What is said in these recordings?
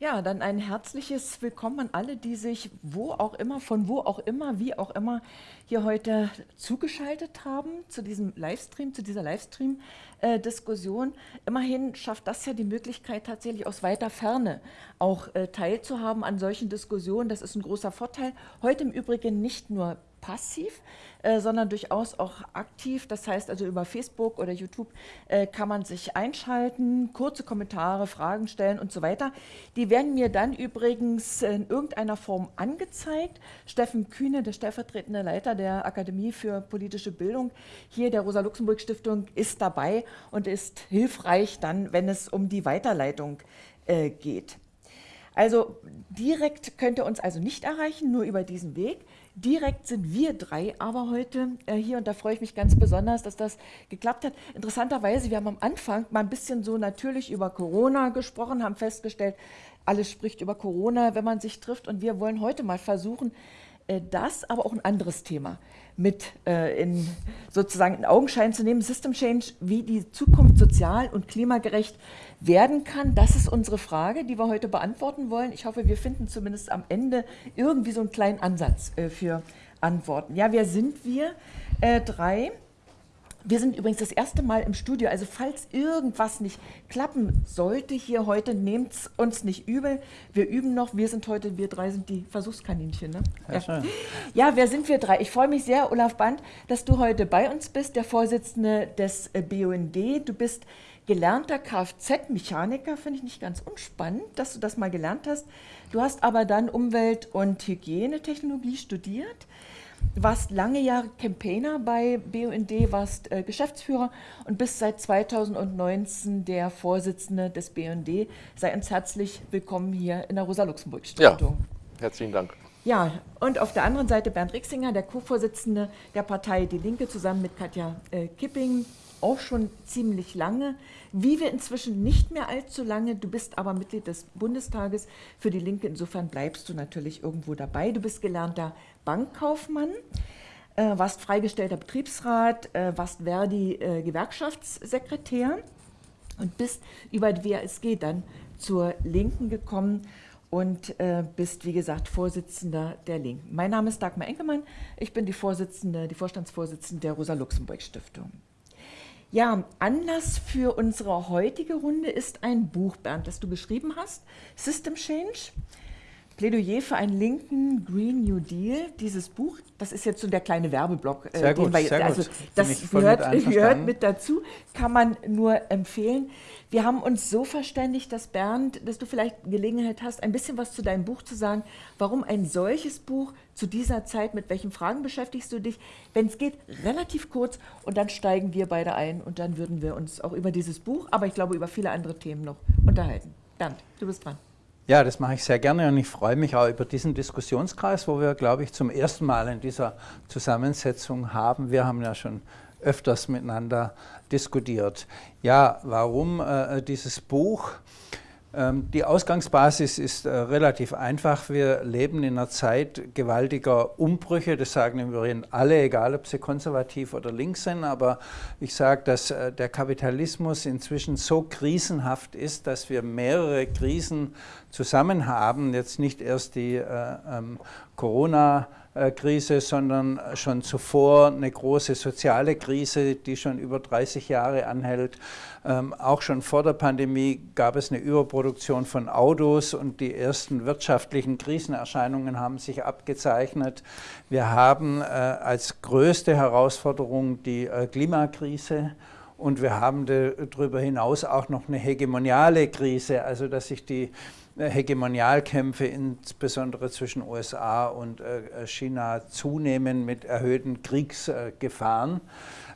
Ja, dann ein herzliches Willkommen an alle, die sich wo auch immer, von wo auch immer, wie auch immer hier heute zugeschaltet haben zu diesem Livestream, zu dieser Livestream-Diskussion. Immerhin schafft das ja die Möglichkeit, tatsächlich aus weiter Ferne auch äh, teilzuhaben an solchen Diskussionen. Das ist ein großer Vorteil. Heute im Übrigen nicht nur passiv, äh, sondern durchaus auch aktiv. Das heißt also über Facebook oder YouTube äh, kann man sich einschalten, kurze Kommentare, Fragen stellen und so weiter. Die werden mir dann übrigens in irgendeiner Form angezeigt. Steffen Kühne, der stellvertretende Leiter der Akademie für politische Bildung hier der Rosa-Luxemburg-Stiftung, ist dabei und ist hilfreich dann, wenn es um die Weiterleitung äh, geht. Also direkt könnt ihr uns also nicht erreichen, nur über diesen Weg. Direkt sind wir drei aber heute äh, hier und da freue ich mich ganz besonders, dass das geklappt hat. Interessanterweise, wir haben am Anfang mal ein bisschen so natürlich über Corona gesprochen, haben festgestellt, alles spricht über Corona, wenn man sich trifft und wir wollen heute mal versuchen, äh, das, aber auch ein anderes Thema mit äh, in sozusagen in Augenschein zu nehmen, System Change, wie die Zukunft sozial und klimagerecht werden kann. Das ist unsere Frage, die wir heute beantworten wollen. Ich hoffe, wir finden zumindest am Ende irgendwie so einen kleinen Ansatz äh, für Antworten. Ja, wer sind wir? Äh, drei. Wir sind übrigens das erste Mal im Studio, also falls irgendwas nicht klappen sollte hier heute, nehmt es uns nicht übel. Wir üben noch, wir sind heute, wir drei sind die Versuchskaninchen. Ne? Ja. ja, wer sind wir drei? Ich freue mich sehr, Olaf Band, dass du heute bei uns bist, der Vorsitzende des äh, BUND. Du bist gelernter Kfz-Mechaniker, finde ich nicht ganz unspannend, dass du das mal gelernt hast. Du hast aber dann Umwelt- und Hygienetechnologie studiert warst lange Jahre Campaigner bei BUND, warst äh, Geschäftsführer und bist seit 2019 der Vorsitzende des BUND. Sei uns herzlich willkommen hier in der Rosa-Luxemburg-Stiftung. Ja, herzlichen Dank. Ja, und auf der anderen Seite Bernd Rixinger, der Co-Vorsitzende der Partei Die Linke, zusammen mit Katja äh, Kipping, auch schon ziemlich lange. Wie wir inzwischen nicht mehr allzu lange. Du bist aber Mitglied des Bundestages für die Linke. Insofern bleibst du natürlich irgendwo dabei. Du bist gelernter Bankkaufmann, äh, warst freigestellter Betriebsrat, äh, warst Verdi-Gewerkschaftssekretär äh, und bist über die WASG dann zur Linken gekommen und äh, bist, wie gesagt, Vorsitzender der Linken. Mein Name ist Dagmar Enkelmann. Ich bin die Vorsitzende, die Vorstandsvorsitzende der Rosa-Luxemburg-Stiftung. Ja, Anlass für unsere heutige Runde ist ein Buch, Bernd, das du geschrieben hast, System Change, Plädoyer für einen linken Green New Deal, dieses Buch, das ist jetzt so der kleine Werbeblock. Äh, sehr gut, wir, sehr also gut. das gehört mit, gehört mit dazu, kann man nur empfehlen. Wir haben uns so verständigt, dass Bernd, dass du vielleicht Gelegenheit hast, ein bisschen was zu deinem Buch zu sagen. Warum ein solches Buch zu dieser Zeit, mit welchen Fragen beschäftigst du dich? Wenn es geht, relativ kurz und dann steigen wir beide ein und dann würden wir uns auch über dieses Buch, aber ich glaube über viele andere Themen noch unterhalten. Bernd, du bist dran. Ja, das mache ich sehr gerne und ich freue mich auch über diesen Diskussionskreis, wo wir, glaube ich, zum ersten Mal in dieser Zusammensetzung haben. Wir haben ja schon öfters miteinander diskutiert. Ja, warum äh, dieses Buch? Ähm, die Ausgangsbasis ist äh, relativ einfach. Wir leben in einer Zeit gewaltiger Umbrüche. Das sagen im Übrigen alle, egal ob sie konservativ oder links sind. Aber ich sage, dass äh, der Kapitalismus inzwischen so krisenhaft ist, dass wir mehrere Krisen zusammen haben. Jetzt nicht erst die äh, ähm, Corona- Krise, sondern schon zuvor eine große soziale Krise, die schon über 30 Jahre anhält. Ähm, auch schon vor der Pandemie gab es eine Überproduktion von Autos und die ersten wirtschaftlichen Krisenerscheinungen haben sich abgezeichnet. Wir haben äh, als größte Herausforderung die äh, Klimakrise. Und wir haben darüber hinaus auch noch eine hegemoniale Krise, also dass sich die Hegemonialkämpfe insbesondere zwischen USA und äh, China zunehmen mit erhöhten Kriegsgefahren.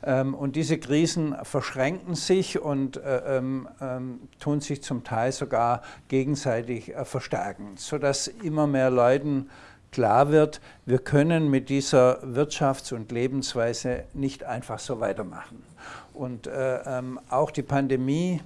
Ähm, und diese Krisen verschränken sich und äh, ähm, ähm, tun sich zum Teil sogar gegenseitig äh, verstärken, sodass immer mehr Leuten klar wird, wir können mit dieser Wirtschafts- und Lebensweise nicht einfach so weitermachen. Und auch die Pandemie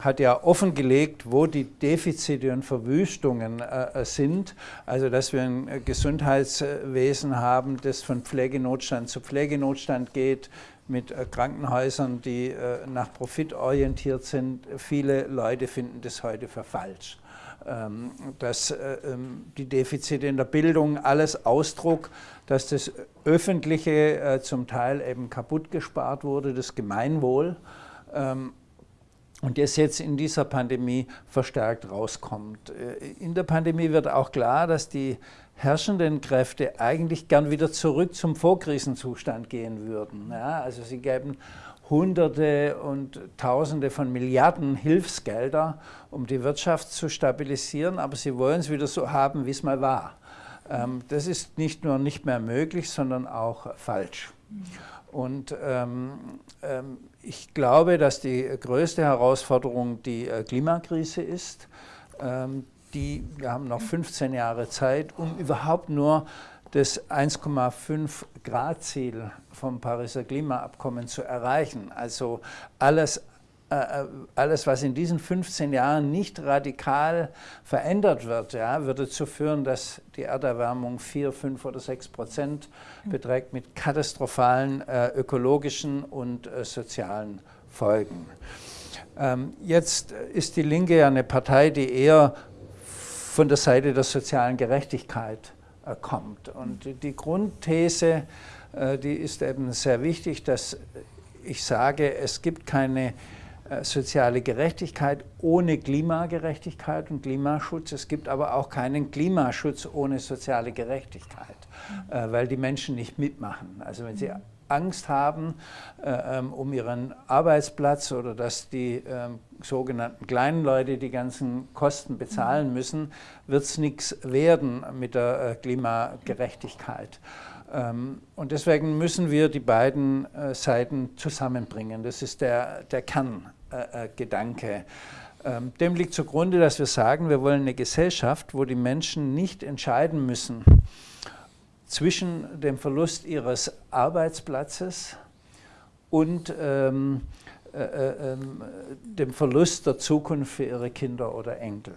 hat ja offengelegt, wo die Defizite und Verwüstungen äh, sind. Also dass wir ein Gesundheitswesen haben, das von Pflegenotstand zu Pflegenotstand geht, mit äh, Krankenhäusern, die äh, nach Profit orientiert sind. Viele Leute finden das heute für falsch. Ähm, dass äh, ähm, die Defizite in der Bildung alles Ausdruck, dass das Öffentliche zum Teil eben kaputt gespart wurde, das Gemeinwohl. Und das jetzt in dieser Pandemie verstärkt rauskommt. In der Pandemie wird auch klar, dass die herrschenden Kräfte eigentlich gern wieder zurück zum Vorkrisenzustand gehen würden. Ja, also sie geben Hunderte und Tausende von Milliarden Hilfsgelder, um die Wirtschaft zu stabilisieren, aber sie wollen es wieder so haben, wie es mal war. Ähm, das ist nicht nur nicht mehr möglich, sondern auch falsch. Und ähm, ähm, ich glaube, dass die größte Herausforderung die äh, Klimakrise ist. Ähm, die, wir haben noch 15 Jahre Zeit, um überhaupt nur das 1,5 Grad Ziel vom Pariser Klimaabkommen zu erreichen. Also alles, alles, was in diesen 15 Jahren nicht radikal verändert wird, ja, würde dazu führen, dass die Erderwärmung 4, 5 oder 6 Prozent beträgt mit katastrophalen äh, ökologischen und äh, sozialen Folgen. Ähm, jetzt ist die Linke ja eine Partei, die eher von der Seite der sozialen Gerechtigkeit äh, kommt. Und die Grundthese, äh, die ist eben sehr wichtig, dass ich sage, es gibt keine äh, soziale Gerechtigkeit ohne Klimagerechtigkeit und Klimaschutz. Es gibt aber auch keinen Klimaschutz ohne soziale Gerechtigkeit, weil die Menschen nicht mitmachen. Also wenn sie Angst haben äh, ähm, um ihren Arbeitsplatz oder dass die äh, sogenannten kleinen Leute die ganzen Kosten bezahlen mhm. müssen, wird es nichts werden mit der äh, Klimagerechtigkeit. Ähm, und deswegen müssen wir die beiden äh, Seiten zusammenbringen. Das ist der, der Kerngedanke. Ähm, dem liegt zugrunde, dass wir sagen, wir wollen eine Gesellschaft, wo die Menschen nicht entscheiden müssen, zwischen dem Verlust ihres Arbeitsplatzes und ähm, äh, äh, ähm, dem Verlust der Zukunft für ihre Kinder oder Enkel.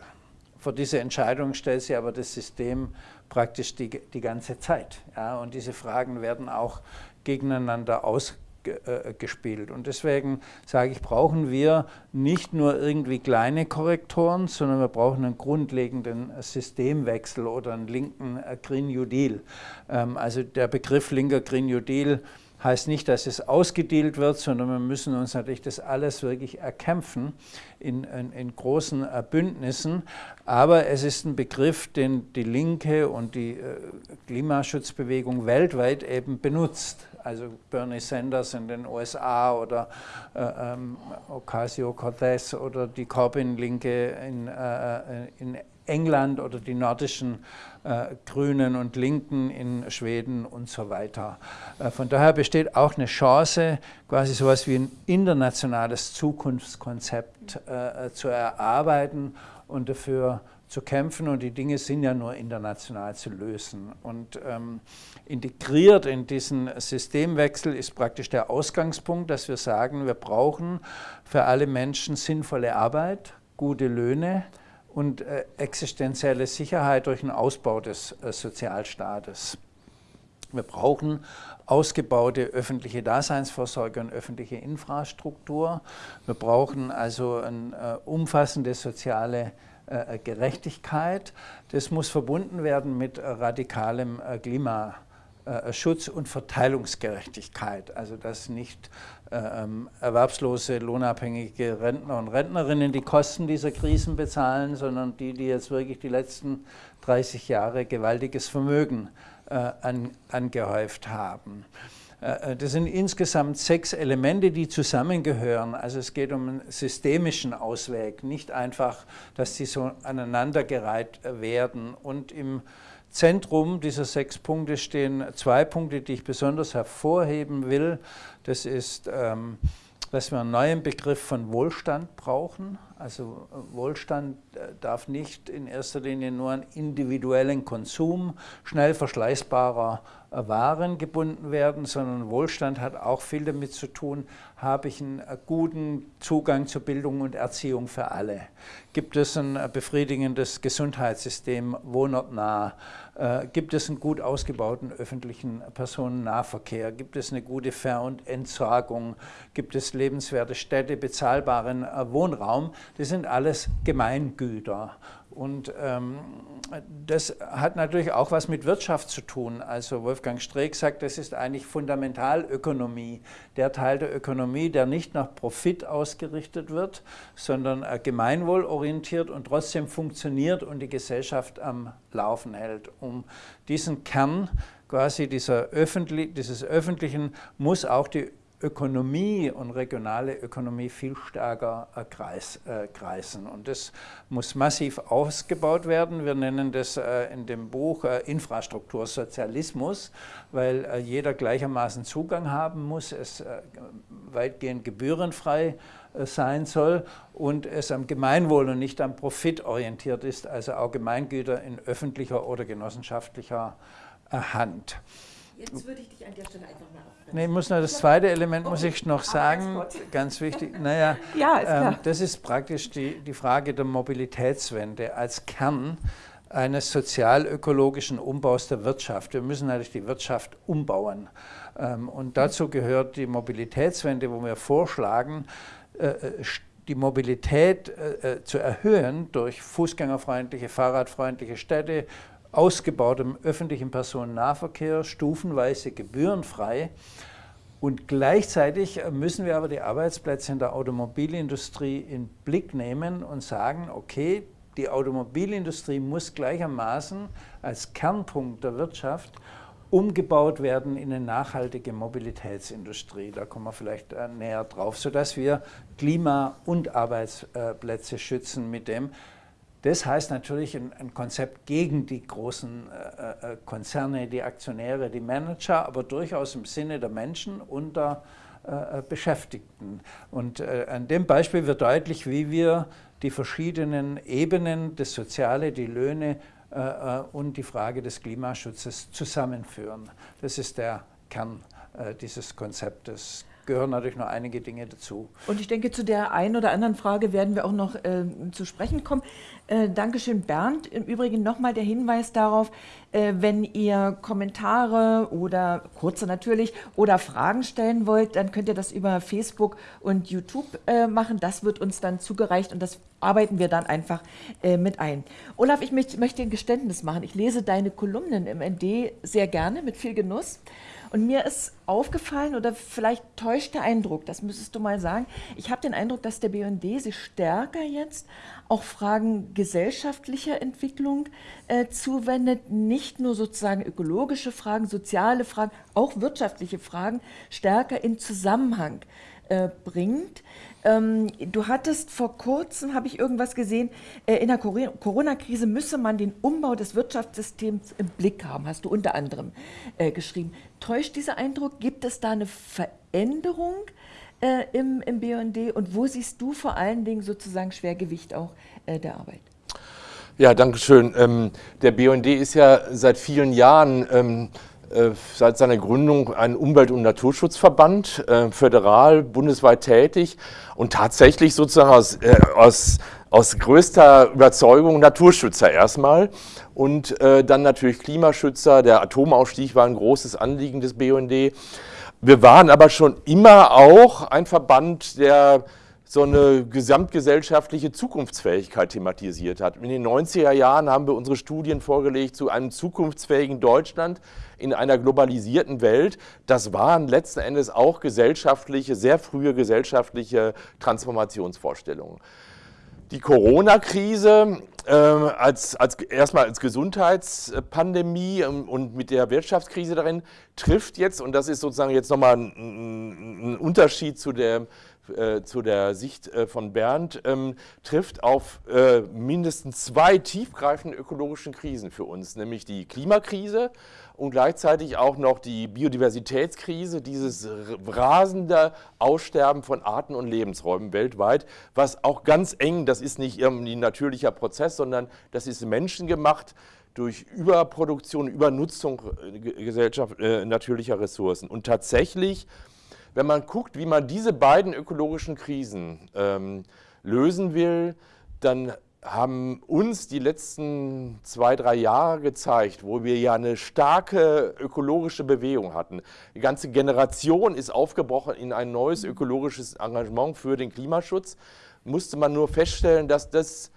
Vor diese Entscheidung stellt sie aber das System praktisch die, die ganze Zeit. Ja? Und diese Fragen werden auch gegeneinander ausgeführt äh, gespielt. Und deswegen sage ich, brauchen wir nicht nur irgendwie kleine Korrektoren, sondern wir brauchen einen grundlegenden Systemwechsel oder einen linken äh, Green New Deal. Ähm, also der Begriff linker Green New Deal heißt nicht, dass es ausgedealt wird, sondern wir müssen uns natürlich das alles wirklich erkämpfen in, in, in, großen äh, Bündnissen. Aber es ist ein Begriff, den die Linke und die äh, Klimaschutzbewegung weltweit eben benutzt. Also Bernie Sanders in den USA oder äh, ähm, Ocasio-Cortez oder die Corbyn-Linke in, äh, äh in England oder die nordischen äh, Grünen und Linken in Schweden und so weiter. Äh, von daher besteht auch eine Chance, quasi so etwas wie ein internationales Zukunftskonzept äh, zu erarbeiten und dafür zu kämpfen. Und die Dinge sind ja nur international zu lösen. Und ähm, integriert in diesen Systemwechsel ist praktisch der Ausgangspunkt, dass wir sagen, wir brauchen für alle Menschen sinnvolle Arbeit, gute Löhne, und äh, existenzielle Sicherheit durch den Ausbau des äh, Sozialstaates. Wir brauchen ausgebaute öffentliche Daseinsvorsorge und öffentliche Infrastruktur. Wir brauchen also eine äh, umfassende soziale Gerechtigkeit. Das muss verbunden werden mit radikalem äh, Klima. Äh, Schutz und Verteilungsgerechtigkeit, also dass nicht äh, ähm, erwerbslose, lohnabhängige Rentner und Rentnerinnen die Kosten dieser Krisen bezahlen, sondern die, die jetzt wirklich die letzten 30 Jahre gewaltiges Vermögen äh, an, angehäuft haben. Äh, das sind insgesamt sechs Elemente, die zusammengehören. Also es geht um einen systemischen Ausweg, nicht einfach, dass sie so aneinandergereiht werden. Und im Zentrum dieser sechs Punkte stehen zwei Punkte, die ich besonders hervorheben will. Das ist, ähm, dass wir einen neuen Begriff von Wohlstand brauchen. Also Wohlstand darf nicht in erster Linie nur an individuellen Konsum schnell verschleißbarer waren gebunden werden, sondern Wohlstand hat auch viel damit zu tun, habe ich einen guten Zugang zu Bildung und Erziehung für alle? Gibt es ein befriedigendes Gesundheitssystem, wohnortnah? Äh, gibt es einen gut ausgebauten öffentlichen Personennahverkehr? Gibt es eine gute Ver- und Entsorgung? Gibt es lebenswerte Städte, bezahlbaren äh, Wohnraum? Das sind alles Gemeingüter. Und ähm, das hat natürlich auch was mit Wirtschaft zu tun. Also Wolfgang Streeck sagt, das ist eigentlich Fundamentalökonomie, der Teil der Ökonomie, der nicht nach Profit ausgerichtet wird, sondern äh, gemeinwohlorientiert und trotzdem funktioniert und die Gesellschaft am Laufen hält. Um diesen Kern quasi dieser Öffentlich dieses Öffentlichen muss auch die Ökonomie und regionale Ökonomie viel stärker äh, kreis, äh, kreisen. Und das muss massiv ausgebaut werden. Wir nennen das äh, in dem Buch äh, Infrastruktursozialismus, weil äh, jeder gleichermaßen Zugang haben muss, es äh, weitgehend gebührenfrei sein soll und es am Gemeinwohl und nicht am Profit orientiert ist, also auch Gemeingüter in öffentlicher oder genossenschaftlicher Hand. Jetzt würde ich dich an der Stelle einfach mal. Nee, muss noch das zweite Element muss ich noch sagen, ah, ganz wichtig. Naja, ja, ist ähm, das ist praktisch die, die Frage der Mobilitätswende als Kern eines sozial-ökologischen Umbaus der Wirtschaft. Wir müssen natürlich die Wirtschaft umbauen. Ähm, und dazu gehört die Mobilitätswende, wo wir vorschlagen, äh, äh die Mobilität äh, äh, zu erhöhen durch fußgängerfreundliche, fahrradfreundliche Städte, ausgebautem öffentlichen Personennahverkehr, stufenweise gebührenfrei. Und gleichzeitig müssen wir aber die Arbeitsplätze in der Automobilindustrie in Blick nehmen und sagen, okay, die Automobilindustrie muss gleichermaßen als Kernpunkt der Wirtschaft umgebaut werden in eine nachhaltige Mobilitätsindustrie. Da kommen wir vielleicht äh, näher drauf, sodass wir Klima und Arbeitsplätze schützen mit dem. Das heißt natürlich ein, ein Konzept gegen die großen äh, äh, Konzerne, die Aktionäre, die Manager, aber durchaus im Sinne der Menschen und der äh, äh Beschäftigten. Und äh, an dem Beispiel wird deutlich, wie wir die verschiedenen Ebenen, das Soziale, die Löhne äh, und die Frage des Klimaschutzes zusammenführen. Das ist der Kern dieses Konzeptes gehören natürlich noch einige Dinge dazu. Und ich denke, zu der einen oder anderen Frage werden wir auch noch äh, zu sprechen kommen. Äh, Dankeschön, Bernd. Im Übrigen nochmal der Hinweis darauf, äh, wenn ihr Kommentare oder kurze natürlich oder Fragen stellen wollt, dann könnt ihr das über Facebook und YouTube äh, machen. Das wird uns dann zugereicht und das arbeiten wir dann einfach äh, mit ein. Olaf, ich möchte, möchte ein Geständnis machen. Ich lese deine Kolumnen im ND sehr gerne, mit viel Genuss. Und mir ist aufgefallen, oder vielleicht täuscht der Eindruck, das müsstest du mal sagen, ich habe den Eindruck, dass der BND sich stärker jetzt auch Fragen gesellschaftlicher Entwicklung äh, zuwendet, nicht nur sozusagen ökologische Fragen, soziale Fragen, auch wirtschaftliche Fragen stärker in Zusammenhang äh, bringt. Ähm, du hattest vor kurzem, habe ich irgendwas gesehen, äh, in der Corona-Krise müsse man den Umbau des Wirtschaftssystems im Blick haben, hast du unter anderem äh, geschrieben. Täuscht dieser Eindruck? Gibt es da eine Veränderung äh, im, im BND und wo siehst du vor allen Dingen sozusagen Schwergewicht auch äh, der Arbeit? Ja, danke schön. Ähm, der BND ist ja seit vielen Jahren ähm, äh, seit seiner Gründung ein Umwelt- und Naturschutzverband, äh, föderal, bundesweit tätig und tatsächlich sozusagen aus, äh, aus, aus größter Überzeugung Naturschützer erstmal und äh, dann natürlich Klimaschützer. Der Atomausstieg war ein großes Anliegen des BUND. Wir waren aber schon immer auch ein Verband, der so eine gesamtgesellschaftliche Zukunftsfähigkeit thematisiert hat. In den 90er Jahren haben wir unsere Studien vorgelegt zu einem zukunftsfähigen Deutschland in einer globalisierten Welt. Das waren letzten Endes auch gesellschaftliche, sehr frühe gesellschaftliche Transformationsvorstellungen. Die Corona-Krise äh, als, als, erstmal als Gesundheitspandemie und mit der Wirtschaftskrise darin trifft jetzt, und das ist sozusagen jetzt nochmal ein, ein Unterschied zu der äh, zu der Sicht äh, von Bernd, ähm, trifft auf äh, mindestens zwei tiefgreifende ökologischen Krisen für uns, nämlich die Klimakrise und gleichzeitig auch noch die Biodiversitätskrise, dieses rasende Aussterben von Arten und Lebensräumen weltweit, was auch ganz eng, das ist nicht irgendwie ein natürlicher Prozess, sondern das ist menschengemacht durch Überproduktion, Übernutzung äh, Gesellschaft, äh, natürlicher Ressourcen. Und tatsächlich wenn man guckt, wie man diese beiden ökologischen Krisen ähm, lösen will, dann haben uns die letzten zwei, drei Jahre gezeigt, wo wir ja eine starke ökologische Bewegung hatten. Die ganze Generation ist aufgebrochen in ein neues ökologisches Engagement für den Klimaschutz. Musste man nur feststellen, dass das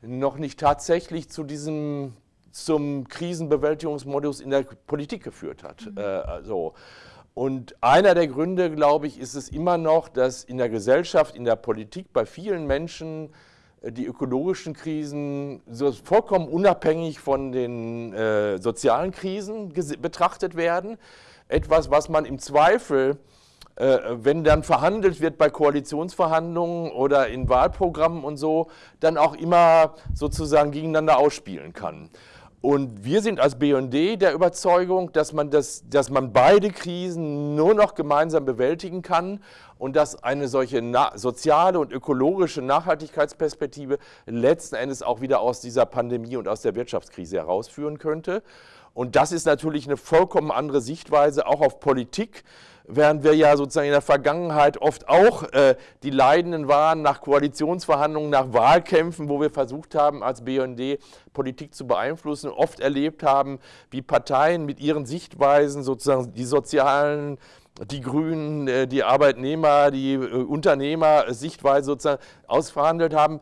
noch nicht tatsächlich zu diesem zum Krisenbewältigungsmodus in der Politik geführt hat. Mhm. Äh, also, und einer der Gründe, glaube ich, ist es immer noch, dass in der Gesellschaft, in der Politik bei vielen Menschen die ökologischen Krisen vollkommen unabhängig von den äh, sozialen Krisen betrachtet werden. Etwas, was man im Zweifel, äh, wenn dann verhandelt wird bei Koalitionsverhandlungen oder in Wahlprogrammen und so, dann auch immer sozusagen gegeneinander ausspielen kann. Und wir sind als BND der Überzeugung, dass man, das, dass man beide Krisen nur noch gemeinsam bewältigen kann und dass eine solche soziale und ökologische Nachhaltigkeitsperspektive letzten Endes auch wieder aus dieser Pandemie und aus der Wirtschaftskrise herausführen könnte. Und das ist natürlich eine vollkommen andere Sichtweise auch auf Politik während wir ja sozusagen in der Vergangenheit oft auch äh, die Leidenden waren nach Koalitionsverhandlungen, nach Wahlkämpfen, wo wir versucht haben, als BND Politik zu beeinflussen, oft erlebt haben, wie Parteien mit ihren Sichtweisen sozusagen die sozialen die Grünen, äh, die Arbeitnehmer, die äh, Unternehmer Sichtweise sozusagen ausverhandelt haben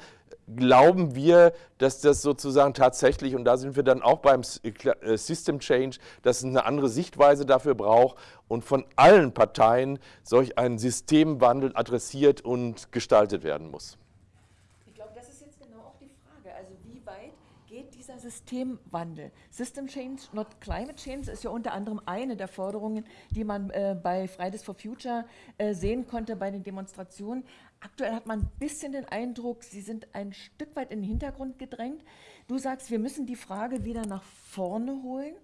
glauben wir, dass das sozusagen tatsächlich, und da sind wir dann auch beim äh, System Change, dass es eine andere Sichtweise dafür braucht und von allen Parteien solch ein Systemwandel adressiert und gestaltet werden muss. Systemwandel. System Change, not Climate Change, ist ja unter anderem eine der Forderungen, die man äh, bei Fridays for Future äh, sehen konnte bei den Demonstrationen. Aktuell hat man ein bisschen den Eindruck, sie sind ein Stück weit in den Hintergrund gedrängt. Du sagst, wir müssen die Frage wieder nach vorne holen.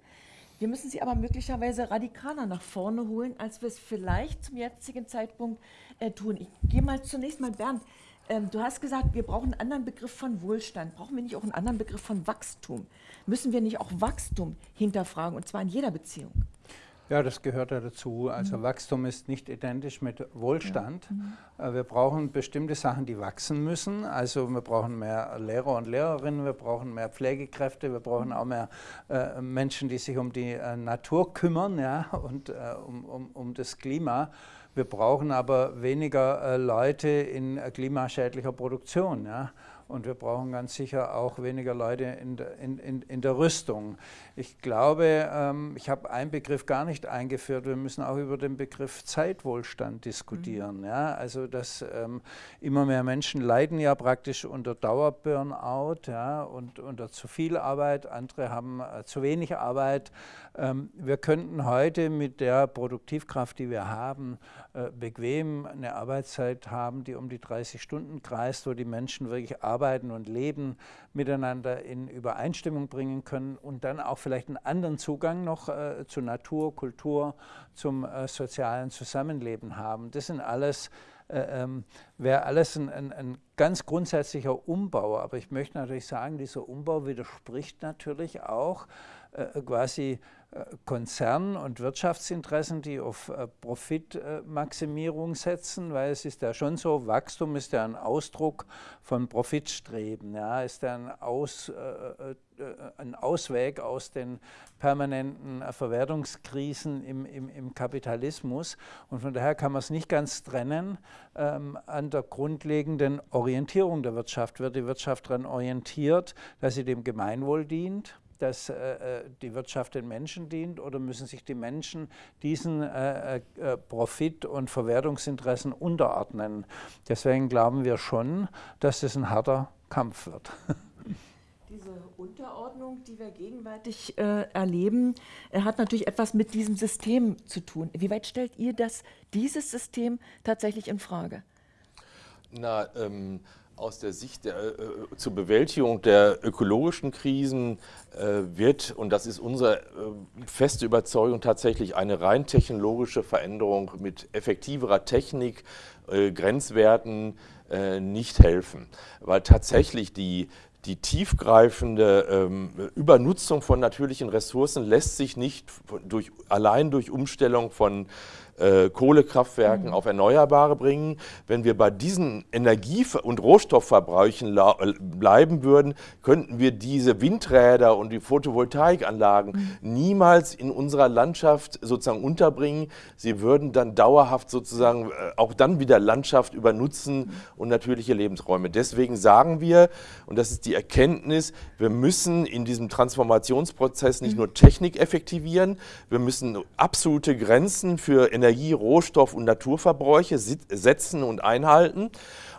Wir müssen sie aber möglicherweise radikaler nach vorne holen, als wir es vielleicht zum jetzigen Zeitpunkt äh, tun. Ich gehe mal zunächst mal, Bernd, ähm, du hast gesagt, wir brauchen einen anderen Begriff von Wohlstand. Brauchen wir nicht auch einen anderen Begriff von Wachstum? Müssen wir nicht auch Wachstum hinterfragen, und zwar in jeder Beziehung? Ja, das gehört ja dazu. Also mhm. Wachstum ist nicht identisch mit Wohlstand. Ja. Mhm. Äh, wir brauchen bestimmte Sachen, die wachsen müssen. Also wir brauchen mehr Lehrer und Lehrerinnen, wir brauchen mehr Pflegekräfte, wir brauchen auch mehr äh, Menschen, die sich um die äh, Natur kümmern ja, und äh, um, um, um das Klima. Wir brauchen aber weniger äh, Leute in äh, klimaschädlicher Produktion. Ja? Und wir brauchen ganz sicher auch weniger Leute in der, in, in, in der Rüstung. Ich glaube, ähm, ich habe einen Begriff gar nicht eingeführt. Wir müssen auch über den Begriff Zeitwohlstand diskutieren. Mhm. Ja? Also, dass ähm, immer mehr Menschen leiden ja praktisch unter Dauerburnout ja? und unter zu viel Arbeit. Andere haben äh, zu wenig Arbeit. Ähm, wir könnten heute mit der Produktivkraft, die wir haben, äh, bequem eine Arbeitszeit haben, die um die 30 Stunden kreist, wo die Menschen wirklich arbeiten und Leben miteinander in Übereinstimmung bringen können und dann auch vielleicht einen anderen Zugang noch äh, zu Natur, Kultur, zum äh, sozialen Zusammenleben haben. Das sind alles äh, ähm, wäre alles ein, ein, ein, ganz grundsätzlicher Umbau. Aber ich möchte natürlich sagen, dieser Umbau widerspricht natürlich auch quasi Konzern- und Wirtschaftsinteressen, die auf äh, Profitmaximierung setzen, weil es ist ja schon so, Wachstum ist ja ein Ausdruck von Profitstreben, ja, ist ja ein, Aus, ein Ausweg aus den permanenten Verwertungskrisen im, im, im, Kapitalismus und von daher kann man es nicht ganz trennen. Ähm, an der grundlegenden Orientierung der Wirtschaft wird die Wirtschaft daran orientiert, dass sie dem Gemeinwohl dient dass äh, äh, die Wirtschaft den Menschen dient oder müssen sich die Menschen diesen äh, äh, Profit- und Verwertungsinteressen unterordnen? Deswegen glauben wir schon, dass es ein harter Kampf wird. Diese Unterordnung, die wir gegenwärtig äh, erleben, äh, hat natürlich etwas mit diesem System zu tun. Wie weit stellt ihr das, dieses System tatsächlich in Frage? Na, ähm, aus der Sicht der, äh, zur Bewältigung der ökologischen Krisen äh, wird, und das ist unsere äh, feste Überzeugung, tatsächlich eine rein technologische Veränderung mit effektiverer Technik, äh, Grenzwerten äh, nicht helfen. Weil tatsächlich die, die tiefgreifende ähm, Übernutzung von natürlichen Ressourcen lässt sich nicht durch, allein durch Umstellung von äh, Kohlekraftwerken mhm. auf Erneuerbare bringen. Wenn wir bei diesen Energie- und Rohstoffverbräuchen äh, bleiben würden, könnten wir diese Windräder und die Photovoltaikanlagen mhm. niemals in unserer Landschaft sozusagen unterbringen. Sie würden dann dauerhaft sozusagen äh, auch dann wieder Landschaft übernutzen mhm. und natürliche Lebensräume. Deswegen sagen wir, und das ist die Erkenntnis, wir müssen in diesem Transformationsprozess nicht mhm. nur Technik effektivieren, wir müssen absolute Grenzen für Energie Energie-, Rohstoff- und Naturverbräuche setzen und einhalten.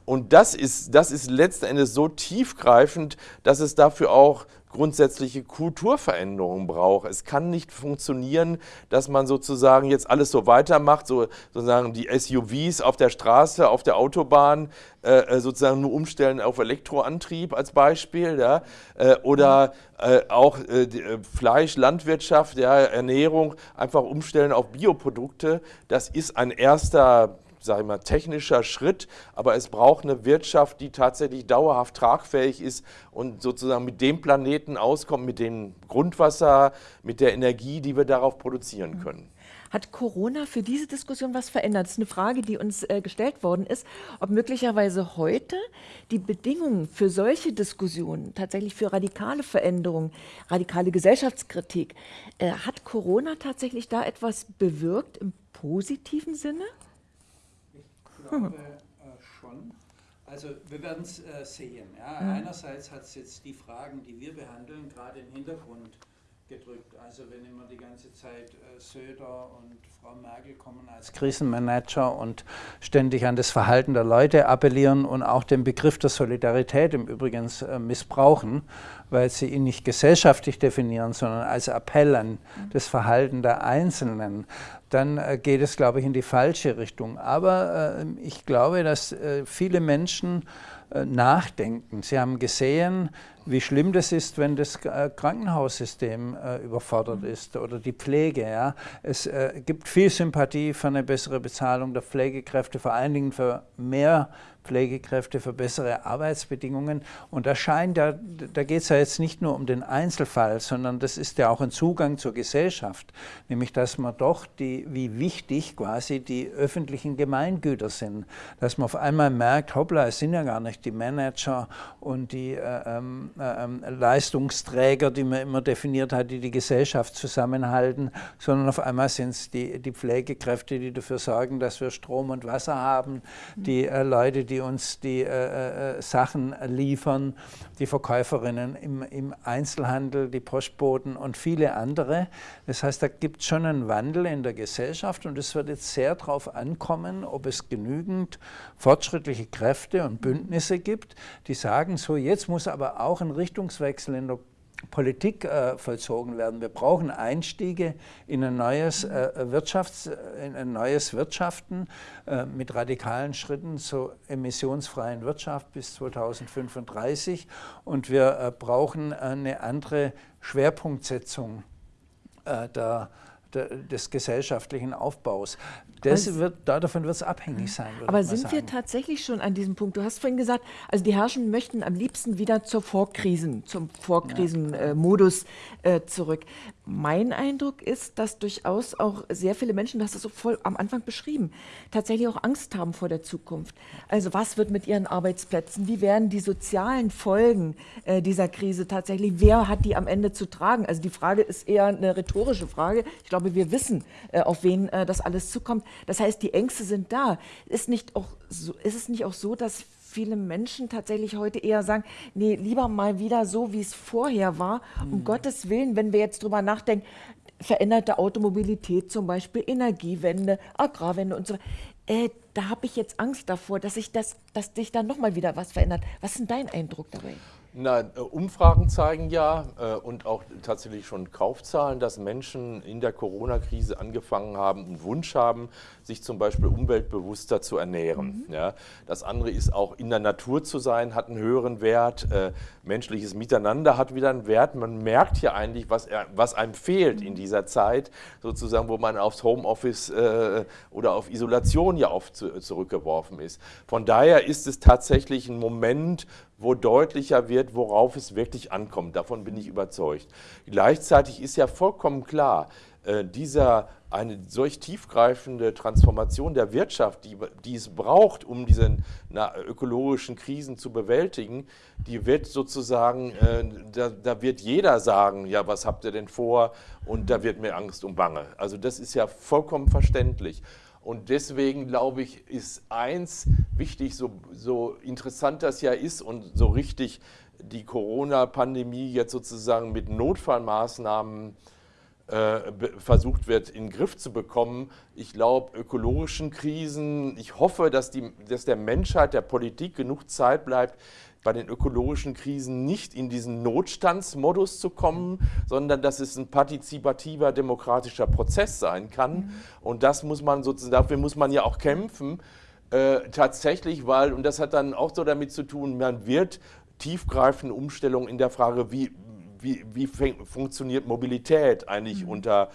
Und das ist, das ist letzten Endes so tiefgreifend, dass es dafür auch grundsätzliche Kulturveränderungen braucht. Es kann nicht funktionieren, dass man sozusagen jetzt alles so weitermacht, so sozusagen die SUVs auf der Straße, auf der Autobahn äh, äh, sozusagen nur umstellen auf Elektroantrieb als Beispiel, ja, äh, oder äh, auch äh, äh, Fleisch, Landwirtschaft, ja, Ernährung einfach umstellen auf Bioprodukte. Das ist ein erster sage ich mal, technischer Schritt, aber es braucht eine Wirtschaft, die tatsächlich dauerhaft tragfähig ist und sozusagen mit dem Planeten auskommt, mit dem Grundwasser, mit der Energie, die wir darauf produzieren können. Hat Corona für diese Diskussion was verändert? Das ist eine Frage, die uns äh, gestellt worden ist, ob möglicherweise heute die Bedingungen für solche Diskussionen, tatsächlich für radikale Veränderungen, radikale Gesellschaftskritik, äh, hat Corona tatsächlich da etwas bewirkt im positiven Sinne? Glaube äh, schon. Also wir werden es äh, sehen. Ja. Mhm. Einerseits hat es jetzt die Fragen, die wir behandeln, gerade im Hintergrund gedrückt. Also wenn immer die ganze Zeit äh, Söder und Frau Merkel kommen als Krisenmanager und ständig an das Verhalten der Leute appellieren und auch den Begriff der Solidarität im Übrigen äh, missbrauchen, weil sie ihn nicht gesellschaftlich definieren, sondern als Appell an das Verhalten der Einzelnen, dann äh, geht es, glaube ich, in die falsche Richtung. Aber ich glaube, dass viele Menschen nachdenken. Sie haben gesehen, wie schlimm das ist, wenn das äh, Krankenhaussystem äh, überfordert ist oder die Pflege. Ja. Es äh, gibt viel Sympathie für eine bessere Bezahlung der Pflegekräfte, vor allen Dingen für mehr Pflegekräfte für bessere Arbeitsbedingungen. Und da scheint ja, da geht es ja jetzt nicht nur um den Einzelfall, sondern das ist ja auch ein Zugang zur Gesellschaft, nämlich dass man doch die, wie wichtig quasi die öffentlichen Gemeingüter sind, dass man auf einmal merkt, hoppla, es sind ja gar nicht die Manager und die äh, ähm, äh, ähm, Leistungsträger, die man immer definiert hat, die die Gesellschaft zusammenhalten, sondern auf einmal sind es die, die Pflegekräfte, die dafür sorgen, dass wir Strom und Wasser haben, die äh, Leute, die uns die äh, äh, Sachen liefern, die Verkäuferinnen im, im, Einzelhandel, die Postboten und viele andere. Das heißt, da gibt es schon einen Wandel in der Gesellschaft und es wird jetzt sehr darauf ankommen, ob es genügend fortschrittliche Kräfte und Bündnisse gibt, die sagen, so jetzt muss aber auch ein Richtungswechsel in der Politik äh, vollzogen werden. Wir brauchen Einstiege in ein neues, äh, Wirtschafts-, in ein neues Wirtschaften äh, mit radikalen Schritten zur emissionsfreien Wirtschaft bis 2035. Und wir brauchen eine andere Schwerpunktsetzung der des gesellschaftlichen Aufbaus. Das wird, davon wird es abhängig sein. Aber sind sagen. wir tatsächlich schon an diesem Punkt? Du hast vorhin gesagt, also die Herrschenden möchten am liebsten wieder zur Vorkrisen, zum Vorkrisenmodus äh, zurück. Mein Eindruck ist, dass durchaus auch sehr viele Menschen, das ist so voll am Anfang beschrieben, tatsächlich auch Angst haben vor der Zukunft. Also was wird mit ihren Arbeitsplätzen? Wie werden die sozialen Folgen äh, dieser Krise tatsächlich? Wer hat die am Ende zu tragen? Also die Frage ist eher eine rhetorische Frage. Ich glaube, wir wissen, äh, auf wen äh, das alles zukommt. Das heißt, die Ängste sind da. Ist, nicht auch so, ist es nicht auch so, dass viele Menschen tatsächlich heute eher sagen, nee, lieber mal wieder so, wie es vorher war. Mhm. Um Gottes Willen, wenn wir jetzt drüber nachdenken, veränderte Automobilität zum Beispiel, Energiewende, Agrarwende und so weiter. Äh, da habe ich jetzt Angst davor, dass sich das, dass sich da nochmal wieder was verändert. Was ist denn dein Eindruck dabei? Na, äh, Umfragen zeigen ja äh, und auch tatsächlich schon Kaufzahlen, dass Menschen in der Corona-Krise angefangen haben und Wunsch haben, sich zum Beispiel umweltbewusster zu ernähren. Mhm. Ja, das andere ist auch in der Natur zu sein, hat einen höheren Wert. Menschliches Miteinander hat wieder einen Wert. Man merkt hier eigentlich, was, was einem fehlt in dieser Zeit, sozusagen, wo man aufs Homeoffice äh, oder auf Isolation ja oft zu, zurückgeworfen ist. Von daher ist es tatsächlich ein Moment, wo deutlicher wird, worauf es wirklich ankommt. Davon bin ich überzeugt. Gleichzeitig ist ja vollkommen klar, dieser eine solch tiefgreifende Transformation der Wirtschaft, die, die es braucht, um diese ökologischen Krisen zu bewältigen, die wird sozusagen, äh, da, da, wird jeder sagen, ja, was habt ihr denn vor? Und da wird mir Angst und Bange. Also das ist ja vollkommen verständlich. Und deswegen glaube ich, ist eins wichtig, so, so interessant das ja ist und so richtig die Corona-Pandemie jetzt sozusagen mit Notfallmaßnahmen äh, versucht wird, in den Griff zu bekommen. Ich glaube, ökologischen Krisen, ich hoffe, dass, die, dass der Menschheit, der Politik genug Zeit bleibt, bei den ökologischen Krisen nicht in diesen Notstandsmodus zu kommen, sondern dass es ein partizipativer demokratischer Prozess sein kann. Mhm. Und das muss man sozusagen, dafür muss man ja auch kämpfen, äh, tatsächlich, weil, und das hat dann auch so damit zu tun, man wird tiefgreifende Umstellungen in der Frage, wie, wie, wie funktioniert Mobilität eigentlich mhm. unter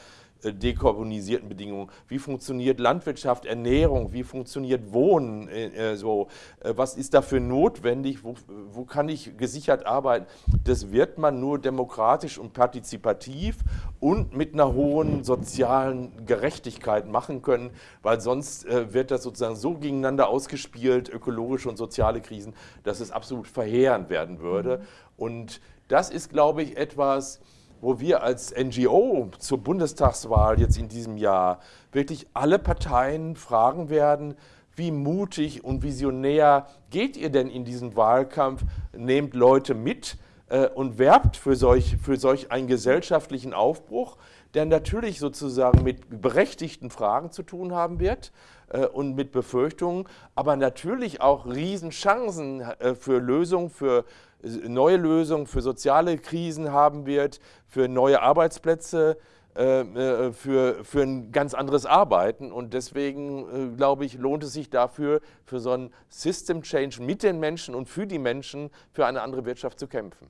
äh, dekarbonisierten Bedingungen. Wie funktioniert Landwirtschaft, Ernährung, wie funktioniert Wohnen, äh, äh, so, äh, was ist dafür notwendig, wo, wo kann ich gesichert arbeiten. Das wird man nur demokratisch und partizipativ und mit einer hohen sozialen Gerechtigkeit machen können, weil sonst äh, wird das sozusagen so gegeneinander ausgespielt, ökologische und soziale Krisen, dass es absolut verheerend werden würde. Mhm. Und das ist, glaube ich, etwas, wo wir als NGO zur Bundestagswahl jetzt in diesem Jahr wirklich alle Parteien fragen werden, wie mutig und visionär geht ihr denn in diesen Wahlkampf? Nehmt Leute mit äh, und werbt für solch, für solch einen gesellschaftlichen Aufbruch, der natürlich sozusagen mit berechtigten Fragen zu tun haben wird äh, und mit Befürchtungen, aber natürlich auch Riesenchancen äh, für Lösungen, für neue Lösungen für soziale Krisen haben wird, für neue Arbeitsplätze, äh, äh, für, für ein ganz anderes Arbeiten. Und deswegen, äh, glaube ich, lohnt es sich dafür, für so einen System Change mit den Menschen und für die Menschen, für eine andere Wirtschaft zu kämpfen.